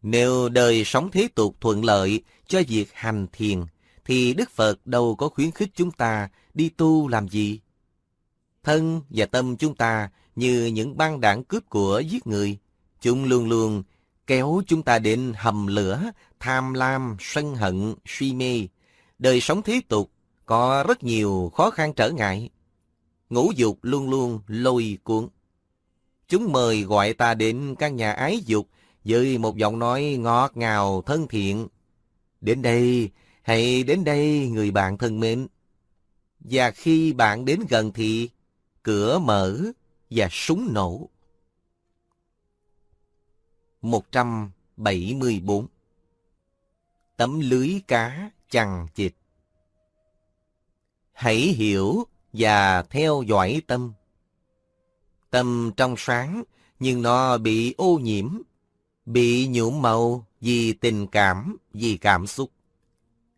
Nếu đời sống thế tục thuận lợi cho việc hành thiền, thì Đức Phật đâu có khuyến khích chúng ta đi tu làm gì. Thân và tâm chúng ta như những băng đảng cướp của giết người, chúng luôn luôn kéo chúng ta đến hầm lửa, tham lam, sân hận, suy mê. Đời sống thế tục có rất nhiều khó khăn trở ngại. Ngũ dục luôn luôn lôi cuốn. Chúng mời gọi ta đến căn nhà ái dục với một giọng nói ngọt ngào thân thiện. Đến đây, hãy đến đây người bạn thân mến. Và khi bạn đến gần thì cửa mở và súng nổ. 174 Tấm lưới cá chằng chịt Hãy hiểu và theo dõi tâm. Tâm trong sáng, nhưng nó bị ô nhiễm, bị nhuộm màu vì tình cảm, vì cảm xúc.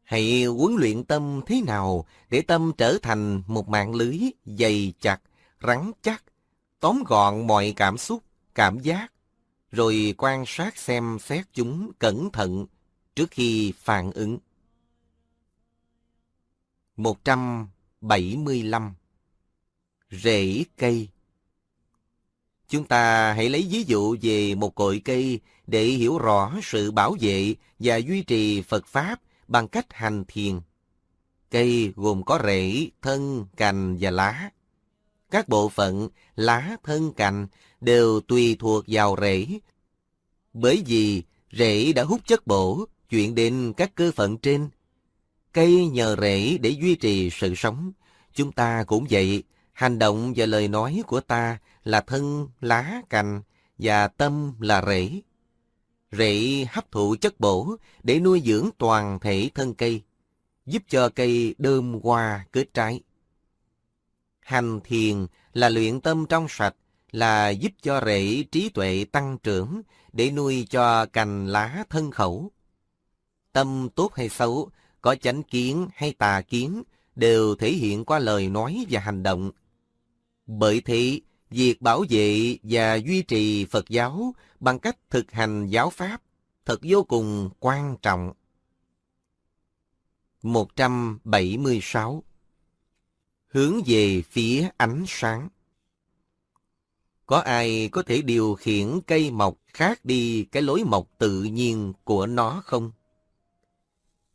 Hãy huấn luyện tâm thế nào để tâm trở thành một mạng lưới dày chặt, rắn chắc, tóm gọn mọi cảm xúc, cảm giác, rồi quan sát xem xét chúng cẩn thận trước khi phản ứng. 175 Rễ cây Chúng ta hãy lấy ví dụ về một cội cây để hiểu rõ sự bảo vệ và duy trì Phật Pháp bằng cách hành thiền. Cây gồm có rễ, thân, cành và lá. Các bộ phận lá, thân, cành đều tùy thuộc vào rễ. Bởi vì rễ đã hút chất bổ chuyển đến các cơ phận trên. Cây nhờ rễ để duy trì sự sống. Chúng ta cũng vậy, hành động và lời nói của ta là thân, lá, cành và tâm là rễ. Rễ hấp thụ chất bổ để nuôi dưỡng toàn thể thân cây, giúp cho cây đơm hoa kết trái. Hành thiền là luyện tâm trong sạch, là giúp cho rễ trí tuệ tăng trưởng để nuôi cho cành lá thân khẩu. Tâm tốt hay xấu, có chánh kiến hay tà kiến đều thể hiện qua lời nói và hành động. Bởi thế, việc bảo vệ và duy trì Phật giáo bằng cách thực hành giáo pháp thật vô cùng quan trọng. 176 Hướng về phía ánh sáng Có ai có thể điều khiển cây mọc khác đi cái lối mọc tự nhiên của nó không?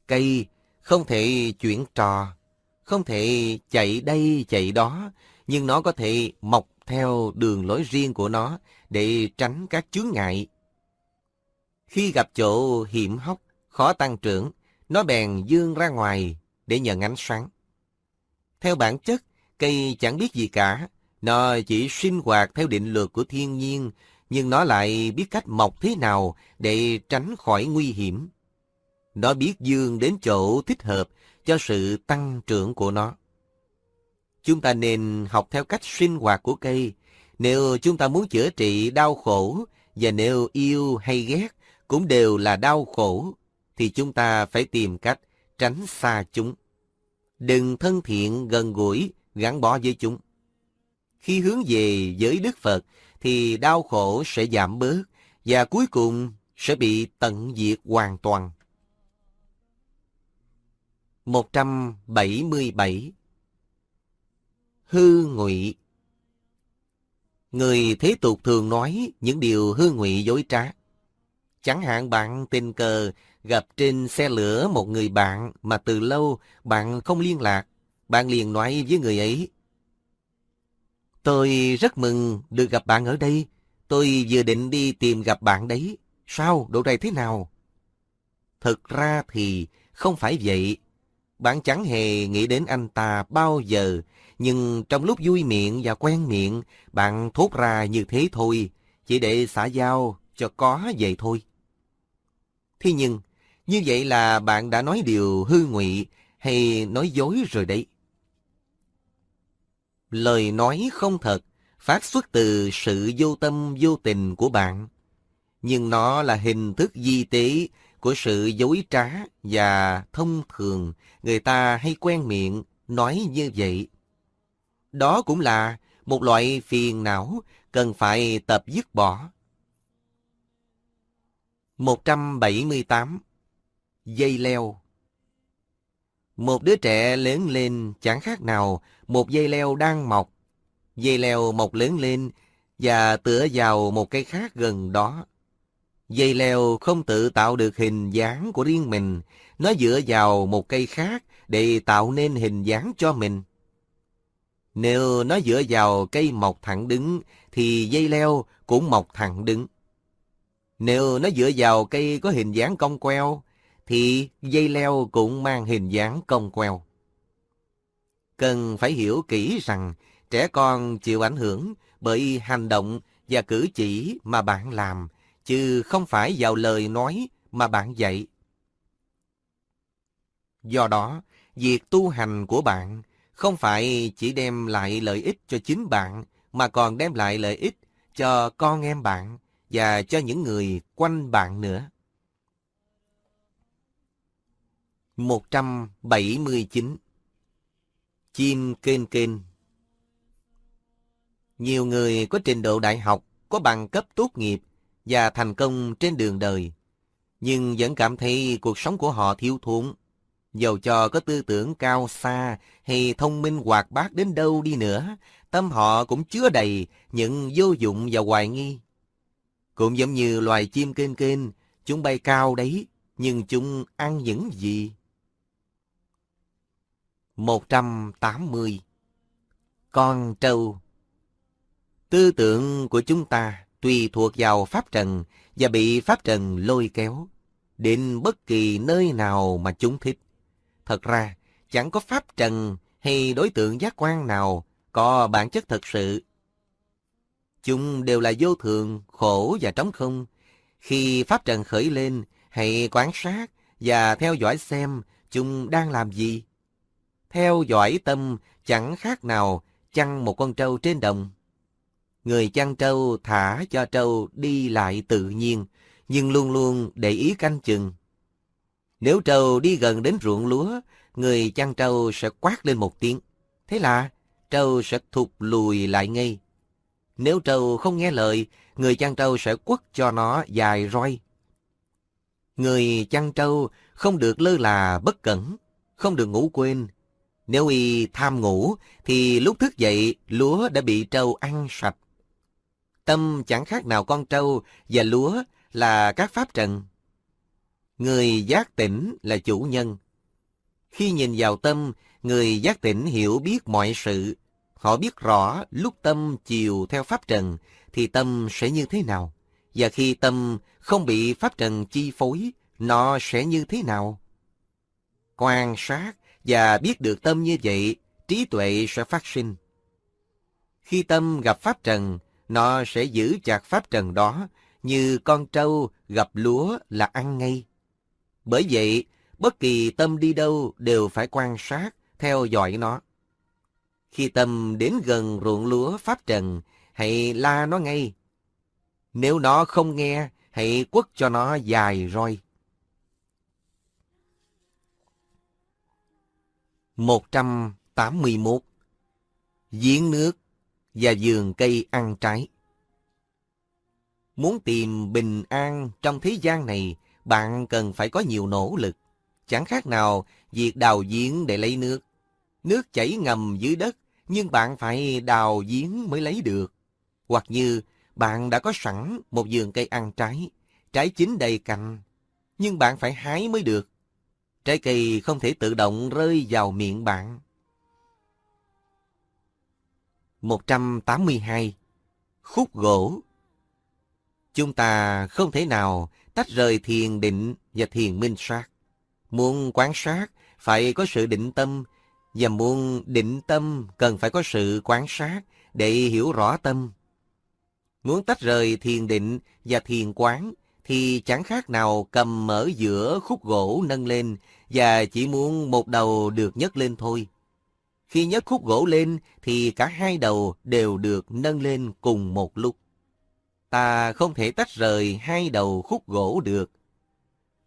Cây không thể chuyển trò, không thể chạy đây chạy đó, nhưng nó có thể mọc theo đường lối riêng của nó để tránh các chướng ngại. Khi gặp chỗ hiểm hóc, khó tăng trưởng, nó bèn dương ra ngoài để nhận ánh sáng. Theo bản chất, cây chẳng biết gì cả, nó chỉ sinh hoạt theo định luật của thiên nhiên, nhưng nó lại biết cách mọc thế nào để tránh khỏi nguy hiểm. Nó biết dương đến chỗ thích hợp cho sự tăng trưởng của nó. Chúng ta nên học theo cách sinh hoạt của cây. Nếu chúng ta muốn chữa trị đau khổ, và nếu yêu hay ghét cũng đều là đau khổ, thì chúng ta phải tìm cách tránh xa chúng. Đừng thân thiện gần gũi, gắn bó với chúng. Khi hướng về với Đức Phật, thì đau khổ sẽ giảm bớt, và cuối cùng sẽ bị tận diệt hoàn toàn. 177 Hư ngụy Người thế tục thường nói những điều hư ngụy dối trá. Chẳng hạn bạn tình cờ gặp trên xe lửa một người bạn mà từ lâu bạn không liên lạc. Bạn liền nói với người ấy. Tôi rất mừng được gặp bạn ở đây. Tôi vừa định đi tìm gặp bạn đấy. Sao? Độ này thế nào? Thực ra thì không phải vậy. Bạn chẳng hề nghĩ đến anh ta bao giờ, nhưng trong lúc vui miệng và quen miệng, bạn thốt ra như thế thôi, chỉ để xã giao cho có vậy thôi. Thế nhưng, như vậy là bạn đã nói điều hư ngụy hay nói dối rồi đấy. Lời nói không thật phát xuất từ sự vô tâm vô tình của bạn, nhưng nó là hình thức di tế của sự dối trá và thông thường người ta hay quen miệng nói như vậy. Đó cũng là một loại phiền não cần phải tập dứt bỏ. 178. Dây leo Một đứa trẻ lớn lên chẳng khác nào một dây leo đang mọc. Dây leo mọc lớn lên và tựa vào một cây khác gần đó. Dây leo không tự tạo được hình dáng của riêng mình, nó dựa vào một cây khác để tạo nên hình dáng cho mình. Nếu nó dựa vào cây mọc thẳng đứng, thì dây leo cũng mọc thẳng đứng. Nếu nó dựa vào cây có hình dáng cong queo, thì dây leo cũng mang hình dáng cong queo. Cần phải hiểu kỹ rằng trẻ con chịu ảnh hưởng bởi hành động và cử chỉ mà bạn làm, chứ không phải vào lời nói mà bạn dạy. Do đó, việc tu hành của bạn không phải chỉ đem lại lợi ích cho chính bạn, mà còn đem lại lợi ích cho con em bạn và cho những người quanh bạn nữa. 179 Chim kên kên Nhiều người có trình độ đại học, có bằng cấp tốt nghiệp và thành công trên đường đời, nhưng vẫn cảm thấy cuộc sống của họ thiếu thốn. Dầu cho có tư tưởng cao xa hay thông minh hoạt bát đến đâu đi nữa, tâm họ cũng chứa đầy những vô dụng và hoài nghi. Cũng giống như loài chim kênh kênh, chúng bay cao đấy, nhưng chúng ăn những gì? 180 Con trâu Tư tưởng của chúng ta tùy thuộc vào Pháp Trần và bị Pháp Trần lôi kéo đến bất kỳ nơi nào mà chúng thích. Thật ra, chẳng có Pháp Trần hay đối tượng giác quan nào có bản chất thật sự. Chúng đều là vô thường, khổ và trống không. Khi Pháp Trần khởi lên, hãy quan sát và theo dõi xem chúng đang làm gì. Theo dõi tâm chẳng khác nào chăn một con trâu trên đồng. Người chăn trâu thả cho trâu đi lại tự nhiên, nhưng luôn luôn để ý canh chừng. Nếu trâu đi gần đến ruộng lúa, người chăn trâu sẽ quát lên một tiếng. Thế là trâu sẽ thụt lùi lại ngay. Nếu trâu không nghe lời, người chăn trâu sẽ quất cho nó dài roi. Người chăn trâu không được lơ là bất cẩn, không được ngủ quên. Nếu y tham ngủ, thì lúc thức dậy, lúa đã bị trâu ăn sạch. Tâm chẳng khác nào con trâu và lúa là các pháp trần. Người giác tỉnh là chủ nhân. Khi nhìn vào tâm, người giác tỉnh hiểu biết mọi sự. Họ biết rõ lúc tâm chiều theo pháp trần thì tâm sẽ như thế nào. Và khi tâm không bị pháp trần chi phối, nó sẽ như thế nào? Quan sát và biết được tâm như vậy, trí tuệ sẽ phát sinh. Khi tâm gặp pháp trần, nó sẽ giữ chặt pháp trần đó như con trâu gặp lúa là ăn ngay. Bởi vậy, bất kỳ tâm đi đâu đều phải quan sát, theo dõi nó. Khi tâm đến gần ruộng lúa pháp trần, hãy la nó ngay. Nếu nó không nghe, hãy quất cho nó dài roi. 181 Giếng nước và vườn cây ăn trái Muốn tìm bình an trong thế gian này, bạn cần phải có nhiều nỗ lực. Chẳng khác nào việc đào giếng để lấy nước. Nước chảy ngầm dưới đất, nhưng bạn phải đào giếng mới lấy được. Hoặc như bạn đã có sẵn một vườn cây ăn trái, trái chín đầy cành, nhưng bạn phải hái mới được. Trái cây không thể tự động rơi vào miệng bạn. 182. Khúc gỗ Chúng ta không thể nào tách rời thiền định và thiền minh sát. Muốn quán sát phải có sự định tâm, và muốn định tâm cần phải có sự quán sát để hiểu rõ tâm. Muốn tách rời thiền định và thiền quán thì chẳng khác nào cầm mở giữa khúc gỗ nâng lên và chỉ muốn một đầu được nhấc lên thôi. Khi nhấc khúc gỗ lên thì cả hai đầu đều được nâng lên cùng một lúc. Ta không thể tách rời hai đầu khúc gỗ được.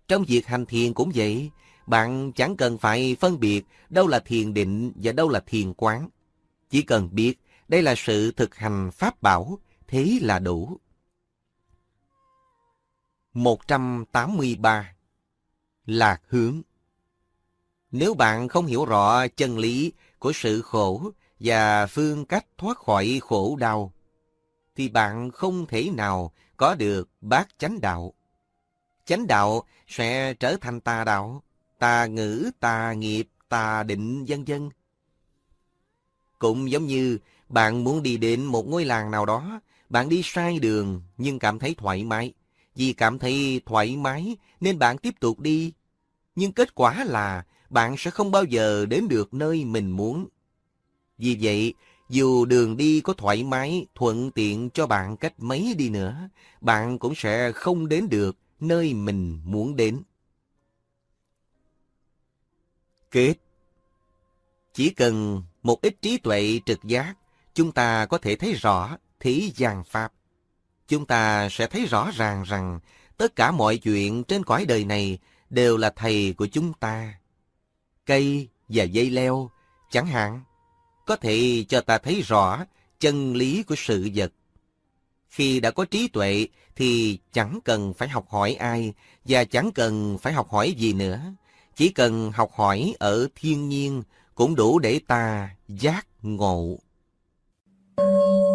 Trong việc hành thiền cũng vậy, bạn chẳng cần phải phân biệt đâu là thiền định và đâu là thiền quán. Chỉ cần biết đây là sự thực hành pháp bảo, thế là đủ. 183. Lạc hướng Nếu bạn không hiểu rõ chân lý của sự khổ và phương cách thoát khỏi khổ đau, thì bạn không thể nào có được bát chánh đạo. Chánh đạo sẽ trở thành tà đạo, tà ngữ, tà nghiệp, tà định, vân vân. Cũng giống như bạn muốn đi đến một ngôi làng nào đó, bạn đi sai đường nhưng cảm thấy thoải mái. Vì cảm thấy thoải mái nên bạn tiếp tục đi. Nhưng kết quả là bạn sẽ không bao giờ đến được nơi mình muốn. Vì vậy, dù đường đi có thoải mái, thuận tiện cho bạn cách mấy đi nữa, bạn cũng sẽ không đến được nơi mình muốn đến. Kết Chỉ cần một ít trí tuệ trực giác, chúng ta có thể thấy rõ thế gian Pháp. Chúng ta sẽ thấy rõ ràng rằng tất cả mọi chuyện trên cõi đời này đều là thầy của chúng ta. Cây và dây leo, chẳng hạn, có thể cho ta thấy rõ chân lý của sự vật. Khi đã có trí tuệ thì chẳng cần phải học hỏi ai và chẳng cần phải học hỏi gì nữa. Chỉ cần học hỏi ở thiên nhiên cũng đủ để ta giác ngộ. Thank you.